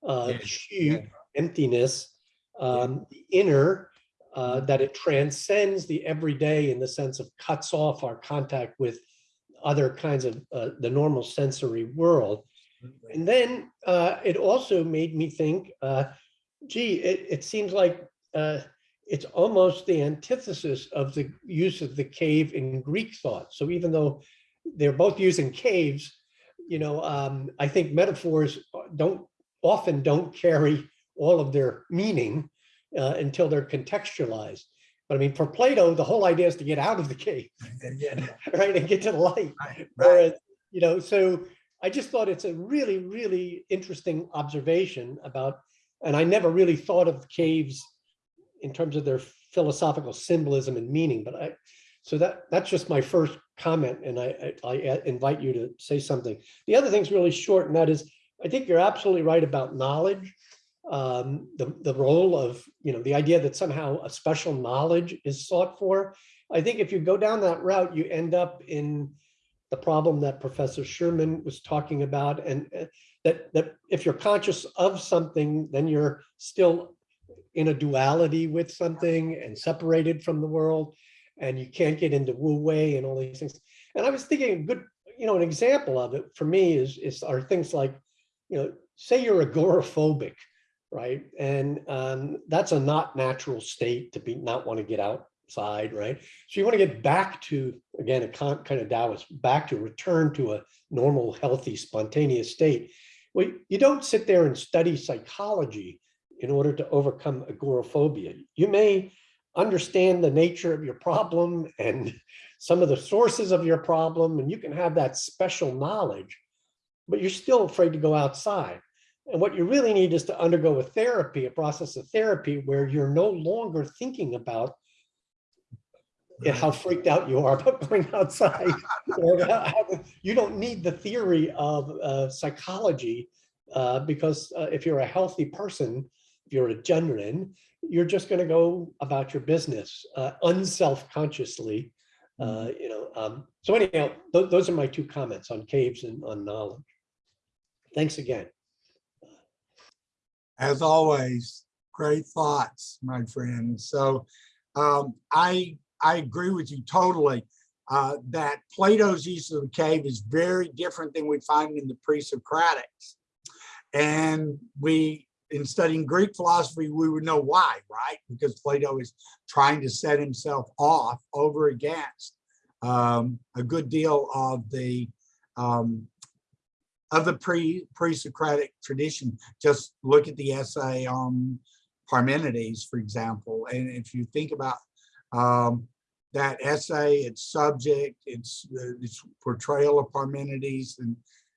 uh, Yeah, xu, yeah. emptiness, um, the inner, uh, that it transcends the everyday in the sense of cuts off our contact with other kinds of uh, the normal sensory world. And then uh, it also made me think, uh, gee, it, it seems like uh, it's almost the antithesis of the use of the cave in Greek thought. So even though they're both using caves, you know, um, I think metaphors don't often don't carry all of their meaning uh, until they're contextualized. But I mean, for Plato, the whole idea is to get out of the cave, right, and get to the light. Right, right. Whereas, you know, so I just thought it's a really, really interesting observation about, and I never really thought of caves in terms of their philosophical symbolism and meaning, but I, so that, that's just my first comment, and I, I, I invite you to say something. The other thing's really short, and that is, I think you're absolutely right about knowledge. Um, the, the role of, you know, the idea that somehow a special knowledge is sought for. I think if you go down that route, you end up in the problem that Professor Sherman was talking about, and uh, that, that if you're conscious of something, then you're still in a duality with something and separated from the world, and you can't get into wu wei and all these things. And I was thinking, a good, you know, an example of it for me is, is are things like, you know, say you're agoraphobic, right? And um, that's a not natural state to be not want to get outside, right? So you want to get back to, again, a kind of Taoist, back to return to a normal, healthy, spontaneous state. Well, you don't sit there and study psychology in order to overcome agoraphobia. You may understand the nature of your problem and some of the sources of your problem, and you can have that special knowledge, but you're still afraid to go outside. And what you really need is to undergo a therapy, a process of therapy where you're no longer thinking about how freaked out you are about going outside. or how- how- You don't need the theory of uh, psychology uh, because uh, if you're a healthy person, if you're a general, you're just going to go about your business uh, unself-consciously. Uh, you know, um, so anyhow, tho- those are my two comments on caves and on knowledge. Thanks again. As always, great thoughts, my friend. So um, I, I agree with you totally uh, that Plato's use of the cave is very different than we find in the pre-Socratics. And we, in studying Greek philosophy, we would know why, right? Because Plato is trying to set himself off over against um, a good deal of the um, of the pre pre-Socratic tradition. Just look at the essay on Parmenides, for example, and if you think about um, that essay, its subject, its its portrayal of Parmenides, and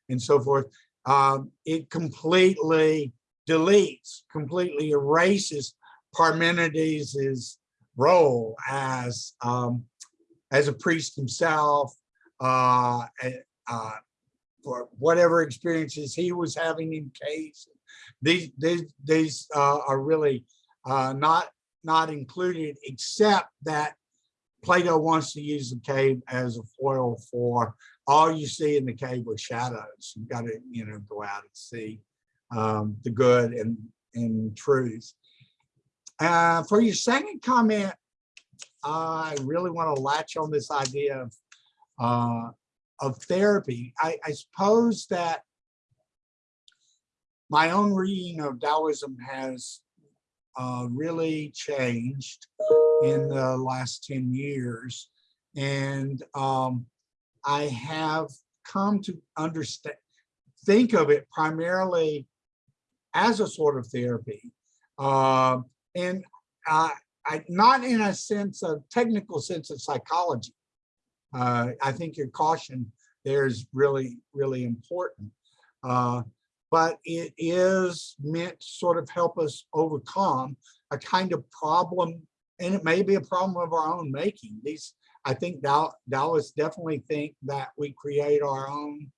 and so forth, um, it completely deletes, completely erases Parmenides' role as um, as a priest himself, uh, uh, for whatever experiences he was having in case. These these these uh, are really uh, not not included, except that Plato wants to use the cave as a foil for all you see in the cave with shadows. You've got to you know go out and see um, the good and and truth. Uh, for your second comment, I really want to latch on this idea of uh, of therapy. I, I suppose that my own reading of Taoism has uh, really changed in the last 10 years. And um, I have come to understand, think of it primarily as a sort of therapy. Um, and I, I, not in a sense of technical sense of psychology. Uh, I think your caution there is really, really important. Uh, but it is meant to sort of help us overcome a kind of problem, and it may be a problem of our own making. These, I think Taoists definitely think that we create our own,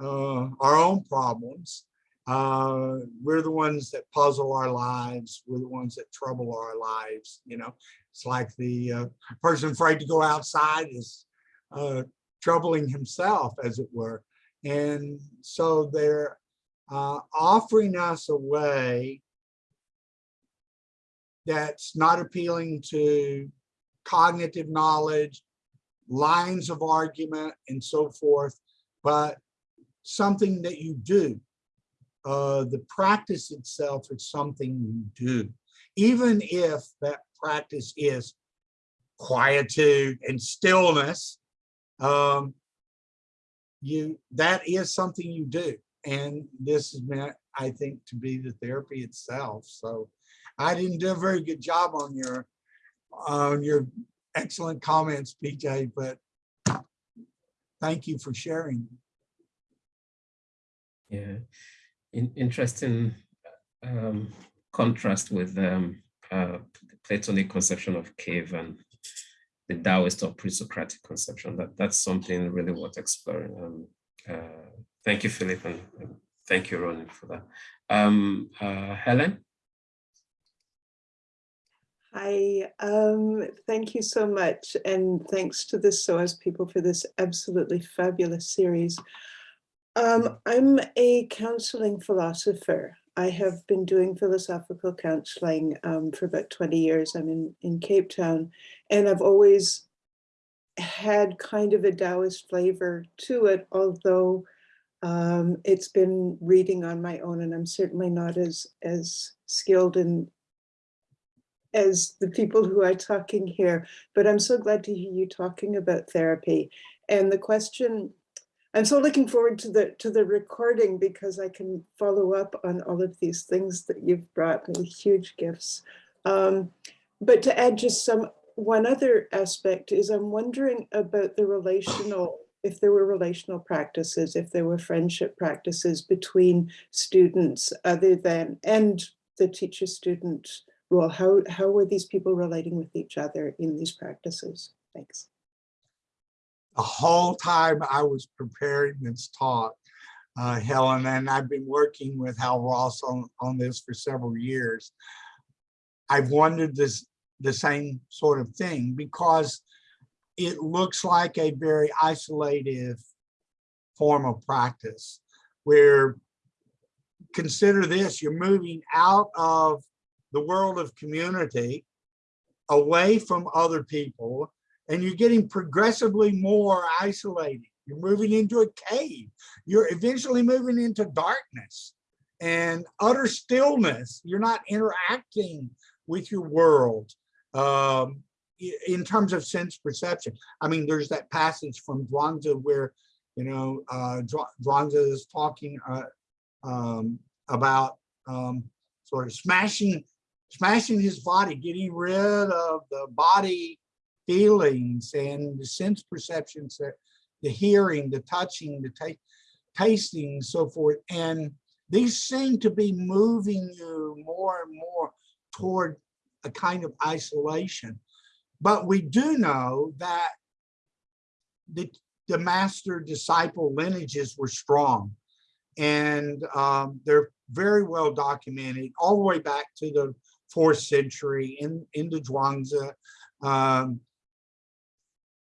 uh, our own problems. Uh, we're the ones that puzzle our lives. We're the ones that trouble our lives. You know, it's like the uh, person afraid to go outside is uh, troubling himself, as it were. And so they're uh, offering us a way that's not appealing to cognitive knowledge, lines of argument, and so forth, but something that you do. Uh, the practice itself is something you do, even if that practice is quietude and stillness. Um, you that is something you do, and this is meant, I think, to be the therapy itself. So, I didn't do a very good job on your on your excellent comments, PJ, but thank you for sharing. Yeah, in, interesting um, contrast with um, uh, the Platonic conception of cave and the Taoist or pre-Socratic conception. That that's something really worth exploring. Um, uh, thank you, Philip, and, and thank you, Ronan, for that. Um, uh, Helen. Hi, um, thank you so much. And thanks to the SOAS people for this absolutely fabulous series. Um, I'm a counseling philosopher. I have been doing philosophical counseling um, for about 20 years. I'm in, in Cape Town, and I've always had kind of a Taoist flavor to it, although um, it's been reading on my own, and I'm certainly not as, as skilled in as the people who are talking here, but I'm so glad to hear you talking about therapy. And the question, I'm so looking forward to the to the recording because I can follow up on all of these things that you've brought me, huge gifts. Um, but to add just some one other aspect is I'm wondering about the relational, if there were relational practices, if there were friendship practices between students other than, and the teacher-student role, how, how were these people relating with each other in these practices? Thanks. The whole time I was preparing this talk, uh, Helen, and I've been working with Hal Roth on, on this for several years. I've wondered this the same sort of thing because it looks like a very isolated form of practice where consider this, you're moving out of the world of community away from other people and you're getting progressively more isolated. You're moving into a cave. You're eventually moving into darkness and utter stillness. You're not interacting with your world um, in terms of sense perception. I mean, there's that passage from Zhuangzi where, you know, uh, Zhuangzi is talking uh, um, about um, sort of smashing smashing his body, getting rid of the body feelings and the sense perceptions, that the hearing, the touching, the ta tasting, so forth. And these seem to be moving you more and more toward a kind of isolation. But we do know that the, the master disciple lineages were strong and um, they're very well documented all the way back to the fourth century in, into Zhuangzi. Um,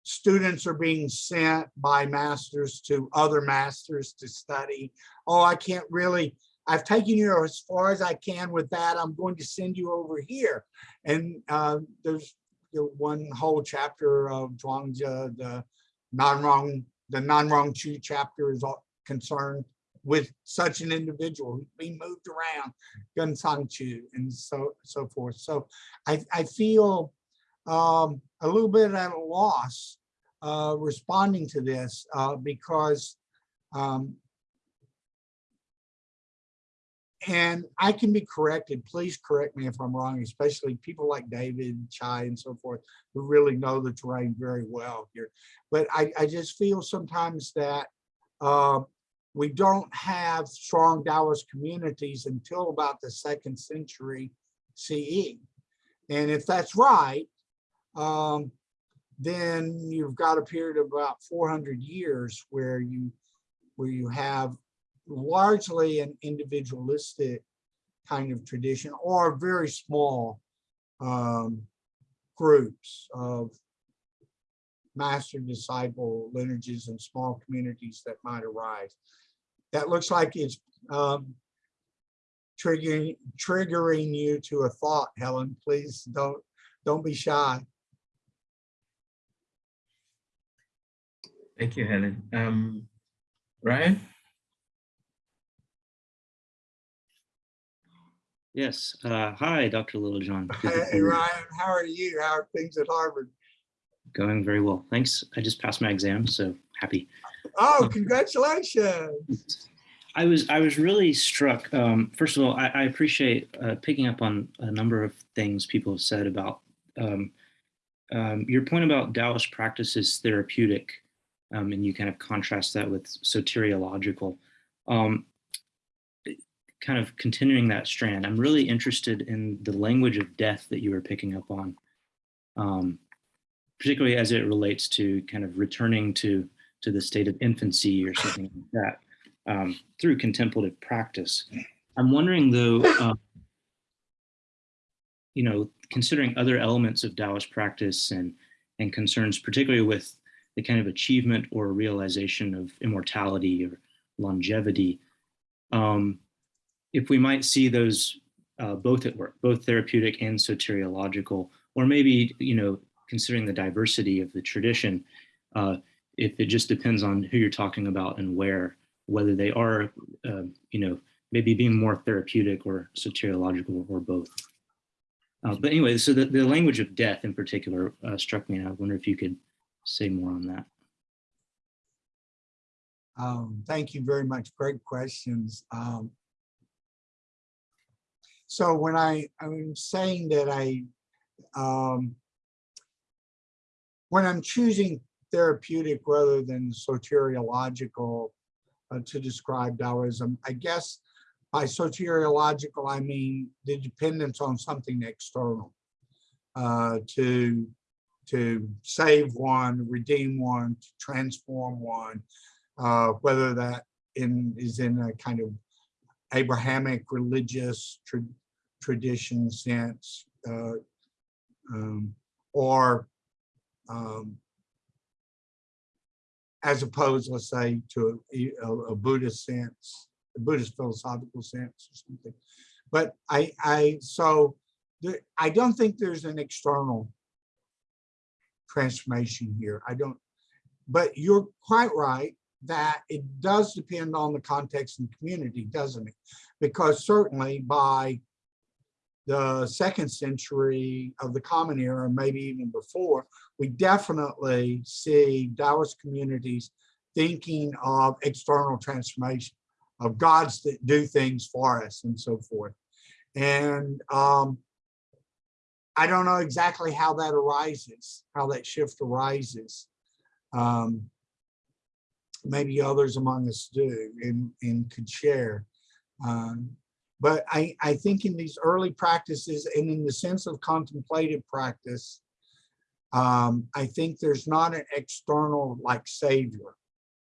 students are being sent by masters to other masters to study. Oh, I can't really, I've taken you as far as I can with that. I'm going to send you over here. And uh, there's the one whole chapter of Zhuangzi, the non-wrong, the non-wrong Chu chapter is all concerned with such an individual who's being moved around, Gengsang Chu and so, so forth. So I, I feel um, a little bit at a loss uh, responding to this uh, because um, and I can be corrected. Please correct me if I'm wrong, especially people like David, Chai, and so forth, who really know the terrain very well here. But I, I just feel sometimes that uh, we don't have strong Taoist communities until about the second century CE. And if that's right, um, then you've got a period of about 400 years where you where you have largely an individualistic kind of tradition or very small um, groups of master disciple lineages and small communities that might arise. That looks like it's um, triggering triggering you to a thought, Helen. Please don't don't be shy. Thank you, Helen. Um, Ryan? Yes. Uh, hi, Dr. Littlejohn. Good to see Hey. Ryan, how are you? How are things at Harvard? Going very well. Thanks. I just passed my exam, so happy. Oh, congratulations. I was I was really struck. Um, first of all, I, I appreciate uh, picking up on a number of things people have said about um, um, your point about Taoist practices is therapeutic, um, and you kind of contrast that with soteriological. Um, kind of continuing that strand, I'm really interested in the language of death that you were picking up on, um, particularly as it relates to kind of returning to to the state of infancy or something like that um, through contemplative practice. I'm wondering though, um, you know, considering other elements of Taoist practice and, and concerns, particularly with the kind of achievement or realization of immortality or longevity, um, if we might see those uh, both at work, both therapeutic and soteriological, or maybe, you know, considering the diversity of the tradition, uh, if it just depends on who you're talking about and where, whether they are, uh, you know, maybe being more therapeutic or soteriological or both. Uh, but anyway, so the, the language of death in particular uh, struck me, and I wonder if you could say more on that. Um, thank you very much. Great questions. Um, so when I, I'm saying that I, um, when I'm choosing therapeutic rather than soteriological uh, to describe Taoism, I guess by soteriological, I mean the dependence on something external uh, to, to save one, redeem one, to transform one, uh, whether that in is in a kind of Abrahamic religious tra tradition sense, uh, um, or um, as opposed, let's say, to a, a, a Buddhist sense, a Buddhist philosophical sense or something. But I, I so there, I don't think there's an external transformation here. I don't, but you're quite right that it does depend on the context and community, doesn't it? Because certainly by the second century of the Common Era, maybe even before, we definitely see Taoist communities thinking of external transformation, of gods that do things for us and so forth. And um, I don't know exactly how that arises, how that shift arises. Um, maybe others among us do and, and could share. Um, but I, I think in these early practices and in the sense of contemplative practice, um, I think there's not an external like savior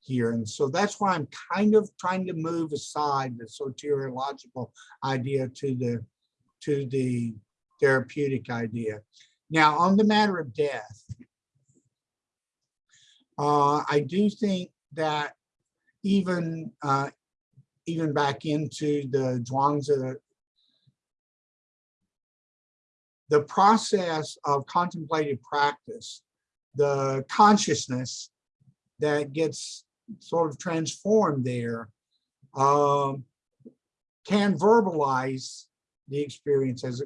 here. And so that's why I'm kind of trying to move aside the soteriological idea to the, to the therapeutic idea. Now on the matter of death, uh, I do think that even uh, even back into the Zhuangzi, the process of contemplative practice, the consciousness that gets sort of transformed there um, can verbalize the experience as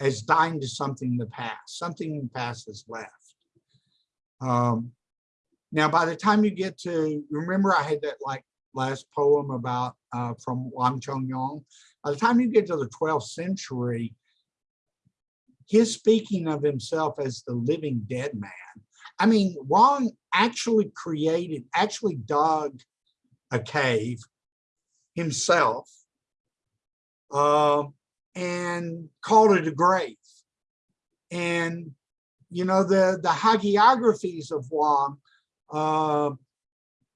as dying to something in the past, something in the past has left. Um, now, by the time you get to, remember I had that like last poem about uh, from Wang Chongyang. By the time you get to the 12th century, his speaking of himself as the living dead man. I mean, Wang actually created, actually dug a cave himself um, and called it a grave. And, you know, the, the hagiographies of Wang uh,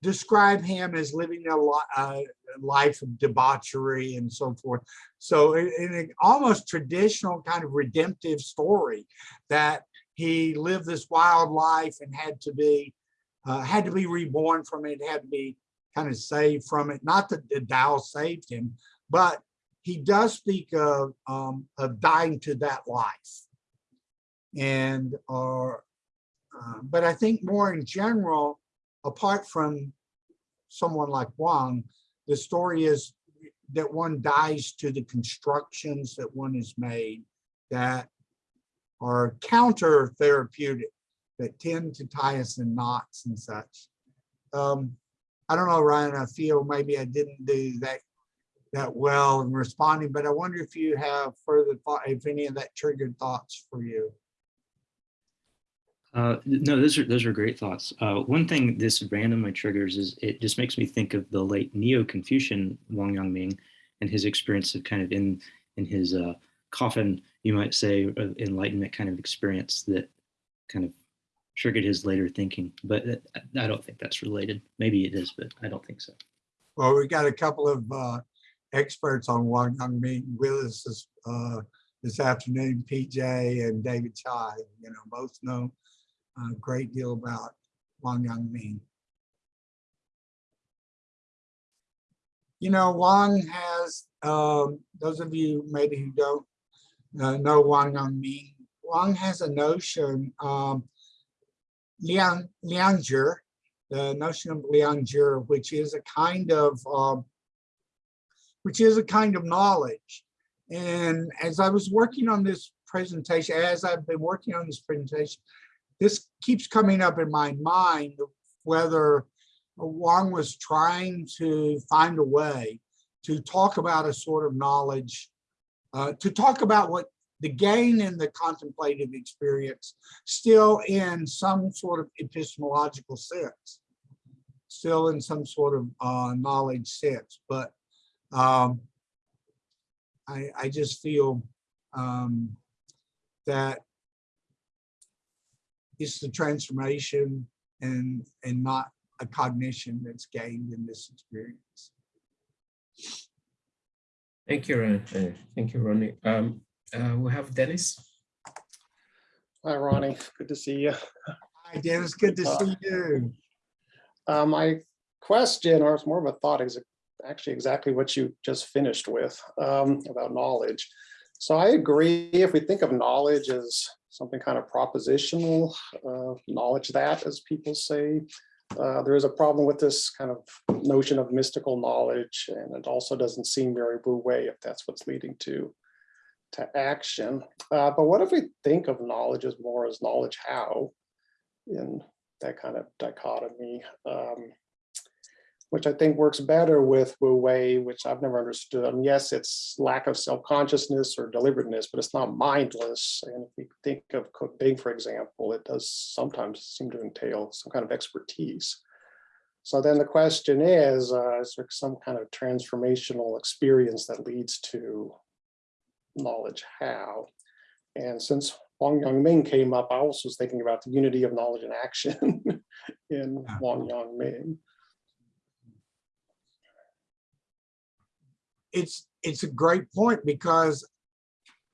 describe him as living a, li life of debauchery and so forth. So in, in an almost traditional kind of redemptive story that he lived this wild life and had to be uh, had to be reborn from it, had to be kind of saved from it. Not that the Tao saved him, but he does speak of, um, of dying to that life. And, or, uh, but I think more in general, apart from someone like Wang, the story is that one dies to the constructions that one has made that are counter therapeutic, that tend to tie us in knots and such. Um, I don't know, Ryan, I feel maybe I didn't do that that well in responding, but I wonder if you have further thought, if any of that triggered thoughts for you. Uh, no, those are those are great thoughts. Uh, one thing this randomly triggers is it just makes me think of the late Neo-Confucian Wang Yangming and his experience of kind of in in his uh, coffin, you might say, of enlightenment kind of experience that kind of triggered his later thinking. But uh, I don't think that's related. Maybe it is, but I don't think so. Well, we got a couple of uh, experts on Wang Yangming with us this, uh, this afternoon, PJ and David Chai, you know, both know a great deal about Wang Yangming. You know, Wang has, um, those of you maybe who don't uh, know Wang Yangming, Wang has a notion, um, Liang, Liangzhi, the notion of Liangzhi, which is a kind of, um, which is a kind of knowledge. And as I was working on this presentation, as I've been working on this presentation, this keeps coming up in my mind whether Wang was trying to find a way to talk about a sort of knowledge, uh, to talk about what the gain in the contemplative experience still in some sort of epistemological sense, still in some sort of uh, knowledge sense. But um, I, I just feel um, that it's the transformation and and not a cognition that's gained in this experience. Thank you, Ron. Uh, thank you, Ronnie. Um, uh, we have Dennis. Hi, Ronnie. Good to see you. Hi, Dennis. Good to see you. Uh, my question, or it's more of a thought, is actually exactly what you just finished with um, about knowledge. So I agree. If we think of knowledge as something kind of propositional, uh, knowledge that, as people say, uh, there is a problem with this kind of notion of mystical knowledge, and it also doesn't seem very Wu Wei if that's what's leading to to action. Uh, but what if we think of knowledge as more as knowledge how in that kind of dichotomy, um, which I think works better with Wu Wei, which I've never understood. I mean, yes, it's lack of self-consciousness or deliberateness, but it's not mindless. And if we think of Ding, for example, it does sometimes seem to entail some kind of expertise. So then the question is, uh, is there some kind of transformational experience that leads to knowledge how? And since Wang Yangming came up, I also was thinking about the unity of knowledge and action in Wang Yangming. It's it's a great point because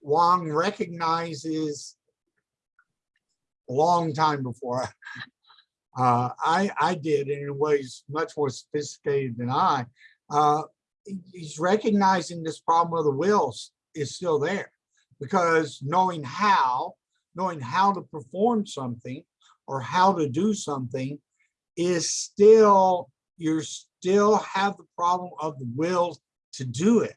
Wang recognizes a long time before uh, I I did in ways much more sophisticated than I. Uh, he's recognizing this problem of the wills is still there because knowing how, knowing how to perform something or how to do something is still you're still have the problem of the will to do it.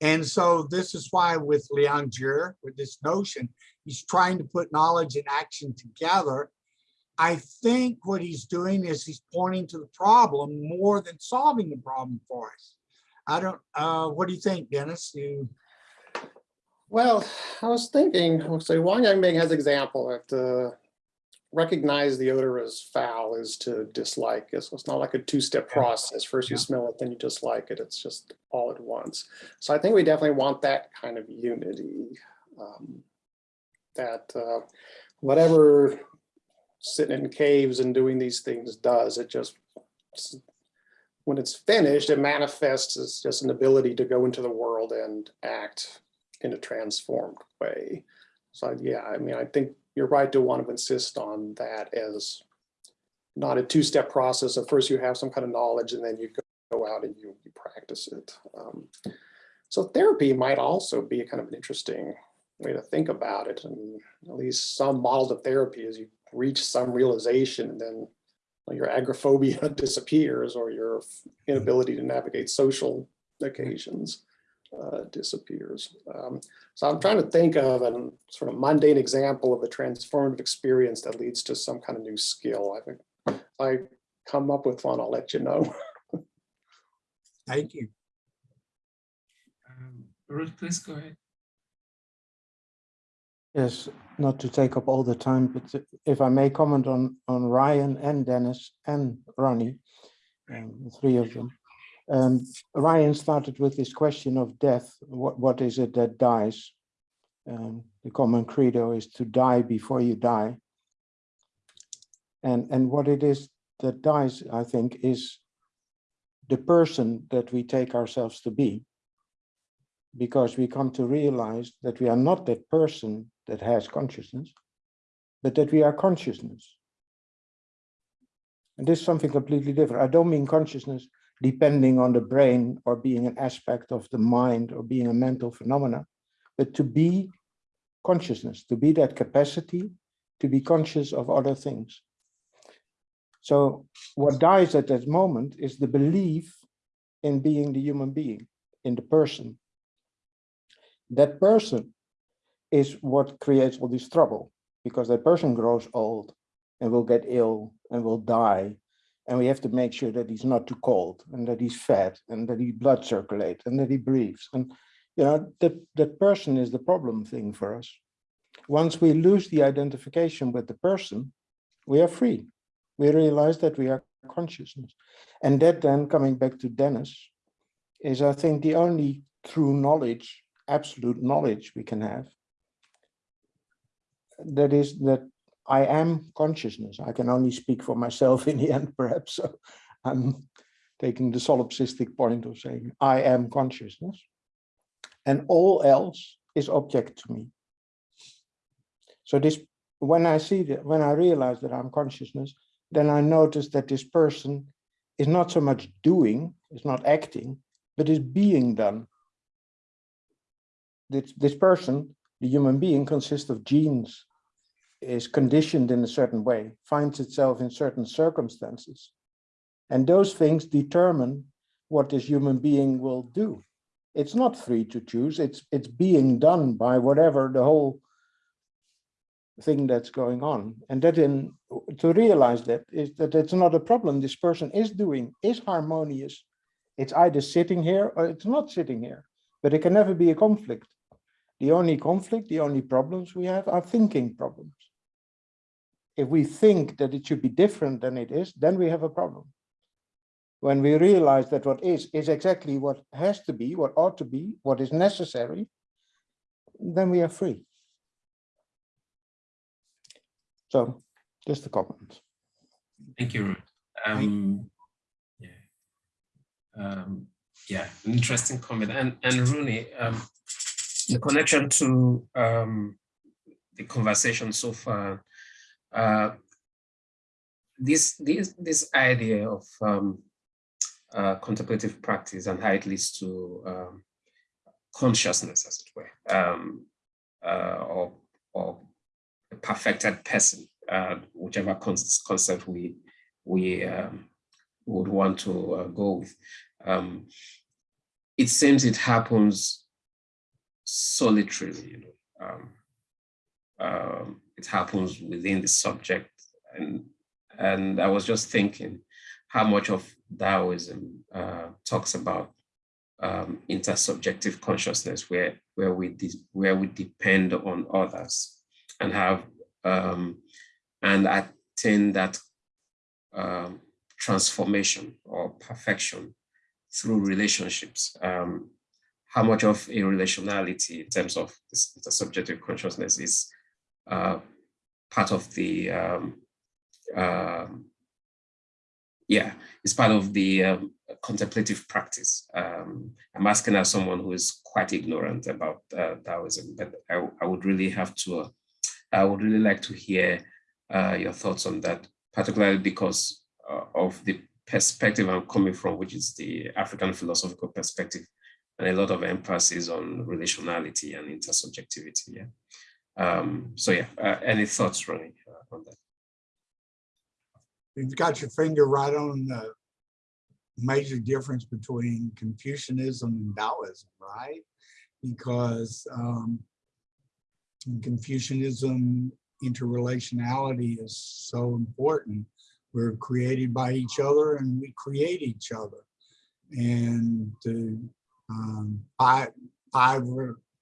And so this is why with Liangzhi, with this notion, he's trying to put knowledge and action together. I think what he's doing is he's pointing to the problem more than solving the problem for us. I don't, uh, what do you think, Dennis? You, Well, I was thinking, so Wang Yang has example that uh, recognize the odor as foul is to dislike. it. So it's not like a two-step process. First you Yeah. smell it, then you dislike it. It's just all at once. So I think we definitely want that kind of unity. um, That uh, whatever sitting in caves and doing these things does, it just when it's finished, it manifests as just an ability to go into the world and act in a transformed way. So yeah, I mean, I think you're right to want to insist on that as not a two-step process. Of first you have some kind of knowledge and then you go- go out and you, you practice it. Um, So therapy might also be a kind of an interesting way to think about it. And at least some models of therapy is you reach some realization and then well, your agoraphobia disappears or your inability to navigate social occasions uh, disappears. Um, so I'm trying to think of a sort of mundane example of a transformative experience that leads to some kind of new skill. I think if I come up with one, I'll let you know. thank you. Um, Ruth, please go ahead. Yes, not to take up all the time, but if I may comment on, on Ryan and Dennis and Ronnie, um, the three of them. Um, Ryan started with this question of death. What, what is it that dies? Um, the common credo is to die before you die. And, and what it is that dies, I think, is the person that we take ourselves to be because we come to realize that we are not that person that has consciousness, but that we are consciousness. And this is something completely different. I don't mean consciousness depending on the brain or being an aspect of the mind or being a mental phenomena, but to be consciousness, to be that capacity to be conscious of other things. So what dies at that moment is the belief in being the human being, in the person, that person is what creates all this trouble because that person grows old and will get ill and will die and we have to make sure that he's not too cold and that he's fat and that he blood circulate and that he breathes. And you know that that person is the problem thing for us. Once we lose the identification with the person we are free. We realize that we are consciousness. And that then coming back to dennis is i think the only true knowledge absolute knowledge we can have that is that I am consciousness. I can only speak for myself in the end, perhaps. So I'm taking the solipsistic point of saying I am consciousness and all else is object to me. So this, when I see that, when I realize that I'm consciousness, then I notice that this person is not so much doing, is not acting, but is being done this, this person, the human being, consists of genes, is conditioned in a certain way, finds itself in certain circumstances. And those things determine what this human being will do. It's not free to choose, it's, it's being done by whatever the whole thing that's going on. And that in, to realize that is that it's not a problem this person is doing, is harmonious. It's either sitting here or it's not sitting here, but it can never be a conflict. The only conflict, the only problems we have are thinking problems. If we think that it should be different than it is, then we have a problem. When we realize that what is, is exactly what has to be, what ought to be, what is necessary, then we are free. So just a comment. Thank you, Ruth. Um, yeah. Um, yeah, interesting comment. And and Ronnie, um, the connection to um, the conversation so far, uh, this this this idea of um, uh, contemplative practice and how it leads to um, consciousness, as it were, um, uh, or or a perfected person, uh, whichever concept we we um, would want to uh, go with. Um, it seems it happens solitarily, you know. Um, um, it happens within the subject, and and I was just thinking how much of Taoism uh, talks about um, intersubjective consciousness, where where we where we depend on others and have um, and attain that um, transformation or perfection through relationships. Um, how much of a relationality in terms of this, the subjective consciousness is part of the, um, uh, yeah, it's part of the um, contemplative practice. Um, I'm asking as someone who is quite ignorant about uh, Taoism, but I, I, would really have to, uh, I would really like to hear uh, your thoughts on that, particularly because uh, of the perspective I'm coming from, which is the African philosophical perspective, and a lot of emphasis on relationality and intersubjectivity. Yeah. Um, so yeah, uh, any thoughts, Ronnie, uh, on that? You've got your finger right on the major difference between Confucianism and Taoism, right? Because um, in Confucianism, interrelationality is so important. We're created by each other and we create each other. And the um, five, five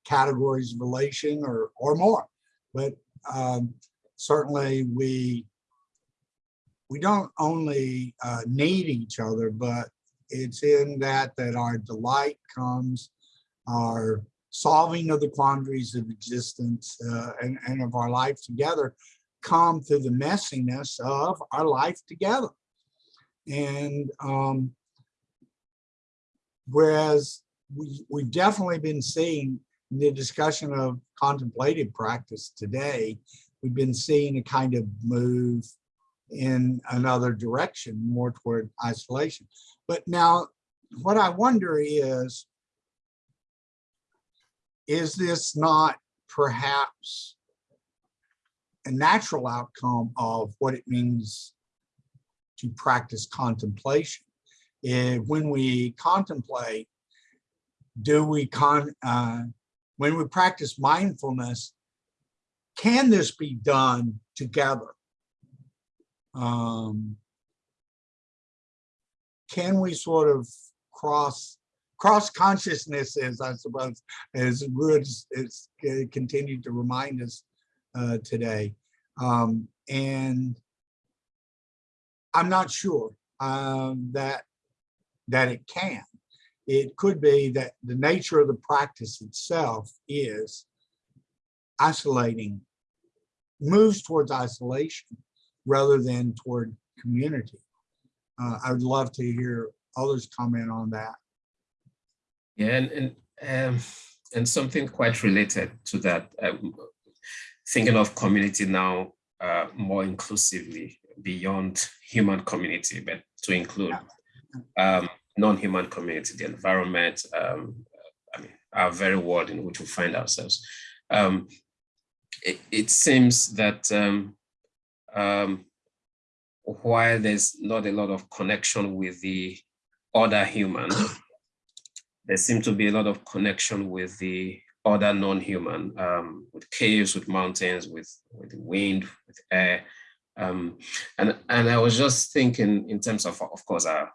categories of relation or, or more. But um, certainly we we don't only uh, need each other, but it's in that that our delight comes, our solving of the quandaries of existence uh, and, and of our life together come through the messiness of our life together. And um, whereas we, we've definitely been seeing in the discussion of contemplative practice today, we've been seeing a kind of move in another direction, more toward isolation. But now what I wonder is, is this not perhaps a natural outcome of what it means to practice contemplation? If, when we contemplate, do we con, uh, when we practice mindfulness, can this be done together? Um, can we sort of cross cross consciousness consciousnesses, I suppose, as Ruud has continued to remind us uh, today. Um, and I'm not sure um, that that it can. It could be that the nature of the practice itself is isolating, moves towards isolation rather than toward community. Uh, I would love to hear others comment on that. Yeah, and and, um, and something quite related to that. Um, thinking of community now uh, more inclusively beyond human community, but to include um, non-human community, the environment, um, I mean, our very world in which we find ourselves. Um, it, it, seems that um, um, while there's not a lot of connection with the other human, there seems to be a lot of connection with the other non-human, um, with caves, with mountains, with, with wind, with air. Um, and, and I was just thinking in terms of, of course, our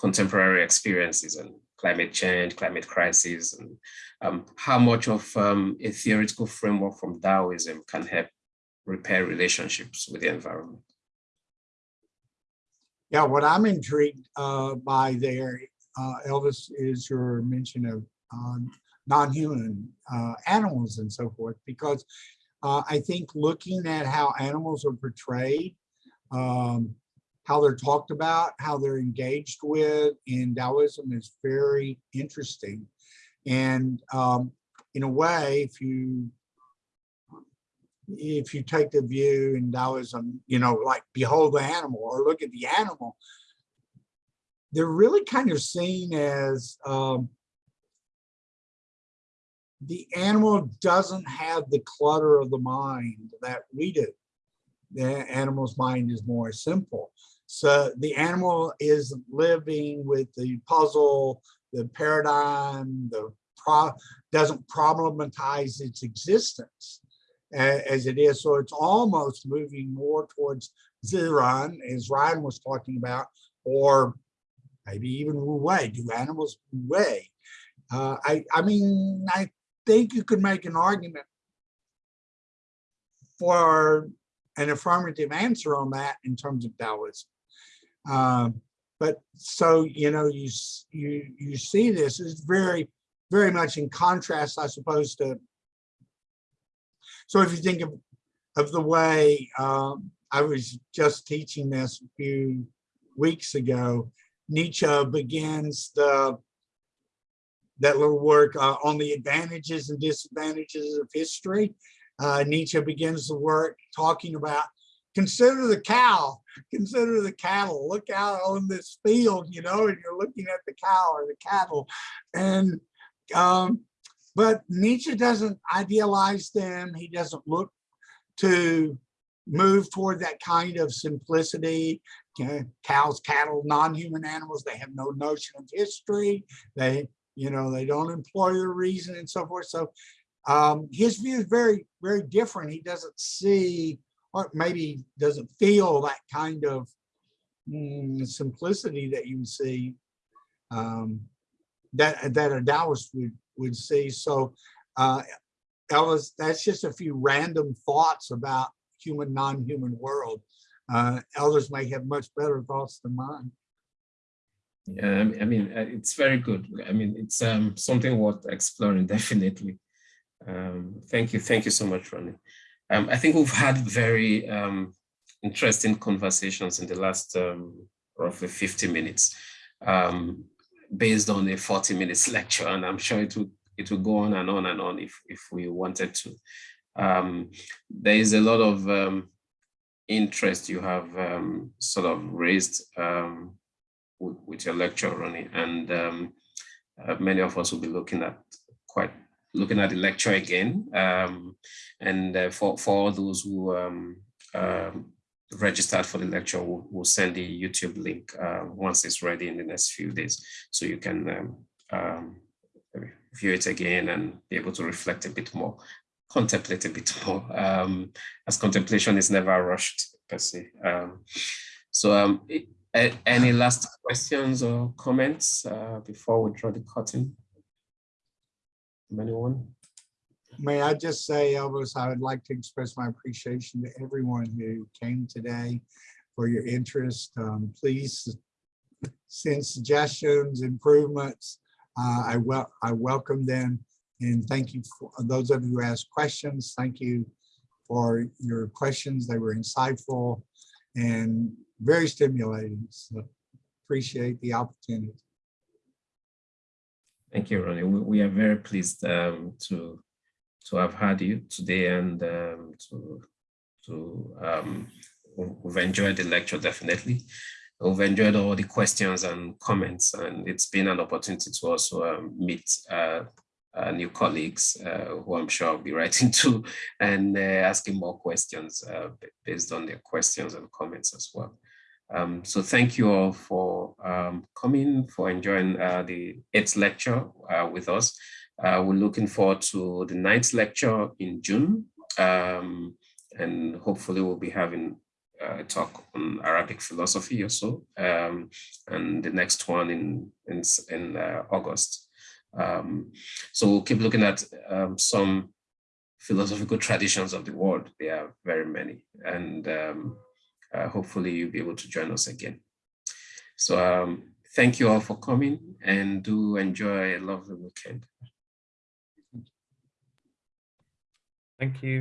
contemporary experiences and climate change, climate crisis, and um, how much of um, a theoretical framework from Taoism can help repair relationships with the environment. Yeah, what I'm intrigued uh, by there, uh, Elvis, is your mention of um, non-human uh, animals and so forth, because uh, I think looking at how animals are portrayed, um, how they're talked about, how they're engaged with in Taoism is very interesting. And um, in a way, if you if you take the view in Taoism, you know, like behold the animal or look at the animal, they're really kind of seen as um, the animal doesn't have the clutter of the mind that we do. The animal's mind is more simple. So the animal is living with the puzzle, the paradigm, the pro, doesn't problematize its existence as it is. So it's almost moving more towards Ziran, as Ryan was talking about, or maybe even Wu. Do animals Wu? Uh, I, I mean, I think you could make an argument for an affirmative answer on that in terms of Taoism. Um, but so, you know, you, you, you see this is very, very much in contrast, I suppose, to. So if you think of, of the way, um, I was just teaching this a few weeks ago, Nietzsche begins the that little work uh, on the advantages and disadvantages of history. Uh, Nietzsche begins the work talking about consider the cow, consider the cattle, look out on this field, you know, and you're looking at the cow or the cattle. And, um, but Nietzsche doesn't idealize them. He doesn't look to move toward that kind of simplicity. Cows, cattle, non-human animals, they have no notion of history. They, you know, they don't employ the reason and so forth. So um, his view is very, very different. He doesn't see, or maybe doesn't feel that kind of mm, simplicity that you see um, that that a Taoist would would see. So, uh, Ellis, that's just a few random thoughts about human non-human world. Uh, others may have much better thoughts than mine. Yeah, I mean- I mean, uh, it's very good. I mean, it's um, something worth exploring, definitely. Um, thank you, thank you so much, Ronnie. Um, I think we've had very um, interesting conversations in the last um, roughly 50 minutes, um, based on a 40 minutes lecture, and I'm sure it will it will go on and on and on if if we wanted to. Um, there is a lot of interest you have sort of raised with, with your lecture, Ronnie, and uh, many of us will be looking at quite looking at the lecture again. Um, and uh, for for all those who um, um, registered for the lecture, we'll, we'll send the YouTube link uh, once it's ready in the next few days, so you can um, um, view it again and be able to reflect a bit more, contemplate a bit more, um, as contemplation is never rushed per se. So i- a- any last questions or comments uh, before we draw the curtain? From Anyone? May I just say, Elvis, I would like to express my appreciation to everyone who came today for your interest. Um, Please send suggestions, improvements. Uh, I wel, I welcome them. And thank you for those of you who asked questions. Thank you for your questions. They were insightful and very stimulating. So appreciate the opportunity. Thank you, Ronnie. We, we are very pleased um, to to have had you today and um, to to um, we- we've enjoyed the lecture definitely. We've enjoyed all the questions and comments, and it's been an opportunity to also um, meet uh, uh, new colleagues uh, who I'm sure I'll be writing to and uh, asking more questions uh, based on their questions and comments as well. Um, so thank you all for um, coming, for enjoying uh, the eighth lecture uh, with us. Uh, we're looking forward to the ninth lecture in June. Um, and hopefully we'll be having uh, a talk on Arabic philosophy or so. Um, and the next one in, in, in uh, August. Um, so we'll keep looking at um, some philosophical traditions of the world. There are very many. And uh, hopefully you'll be able to join us again. So um, thank you all for coming and do enjoy a lovely weekend. Thank you.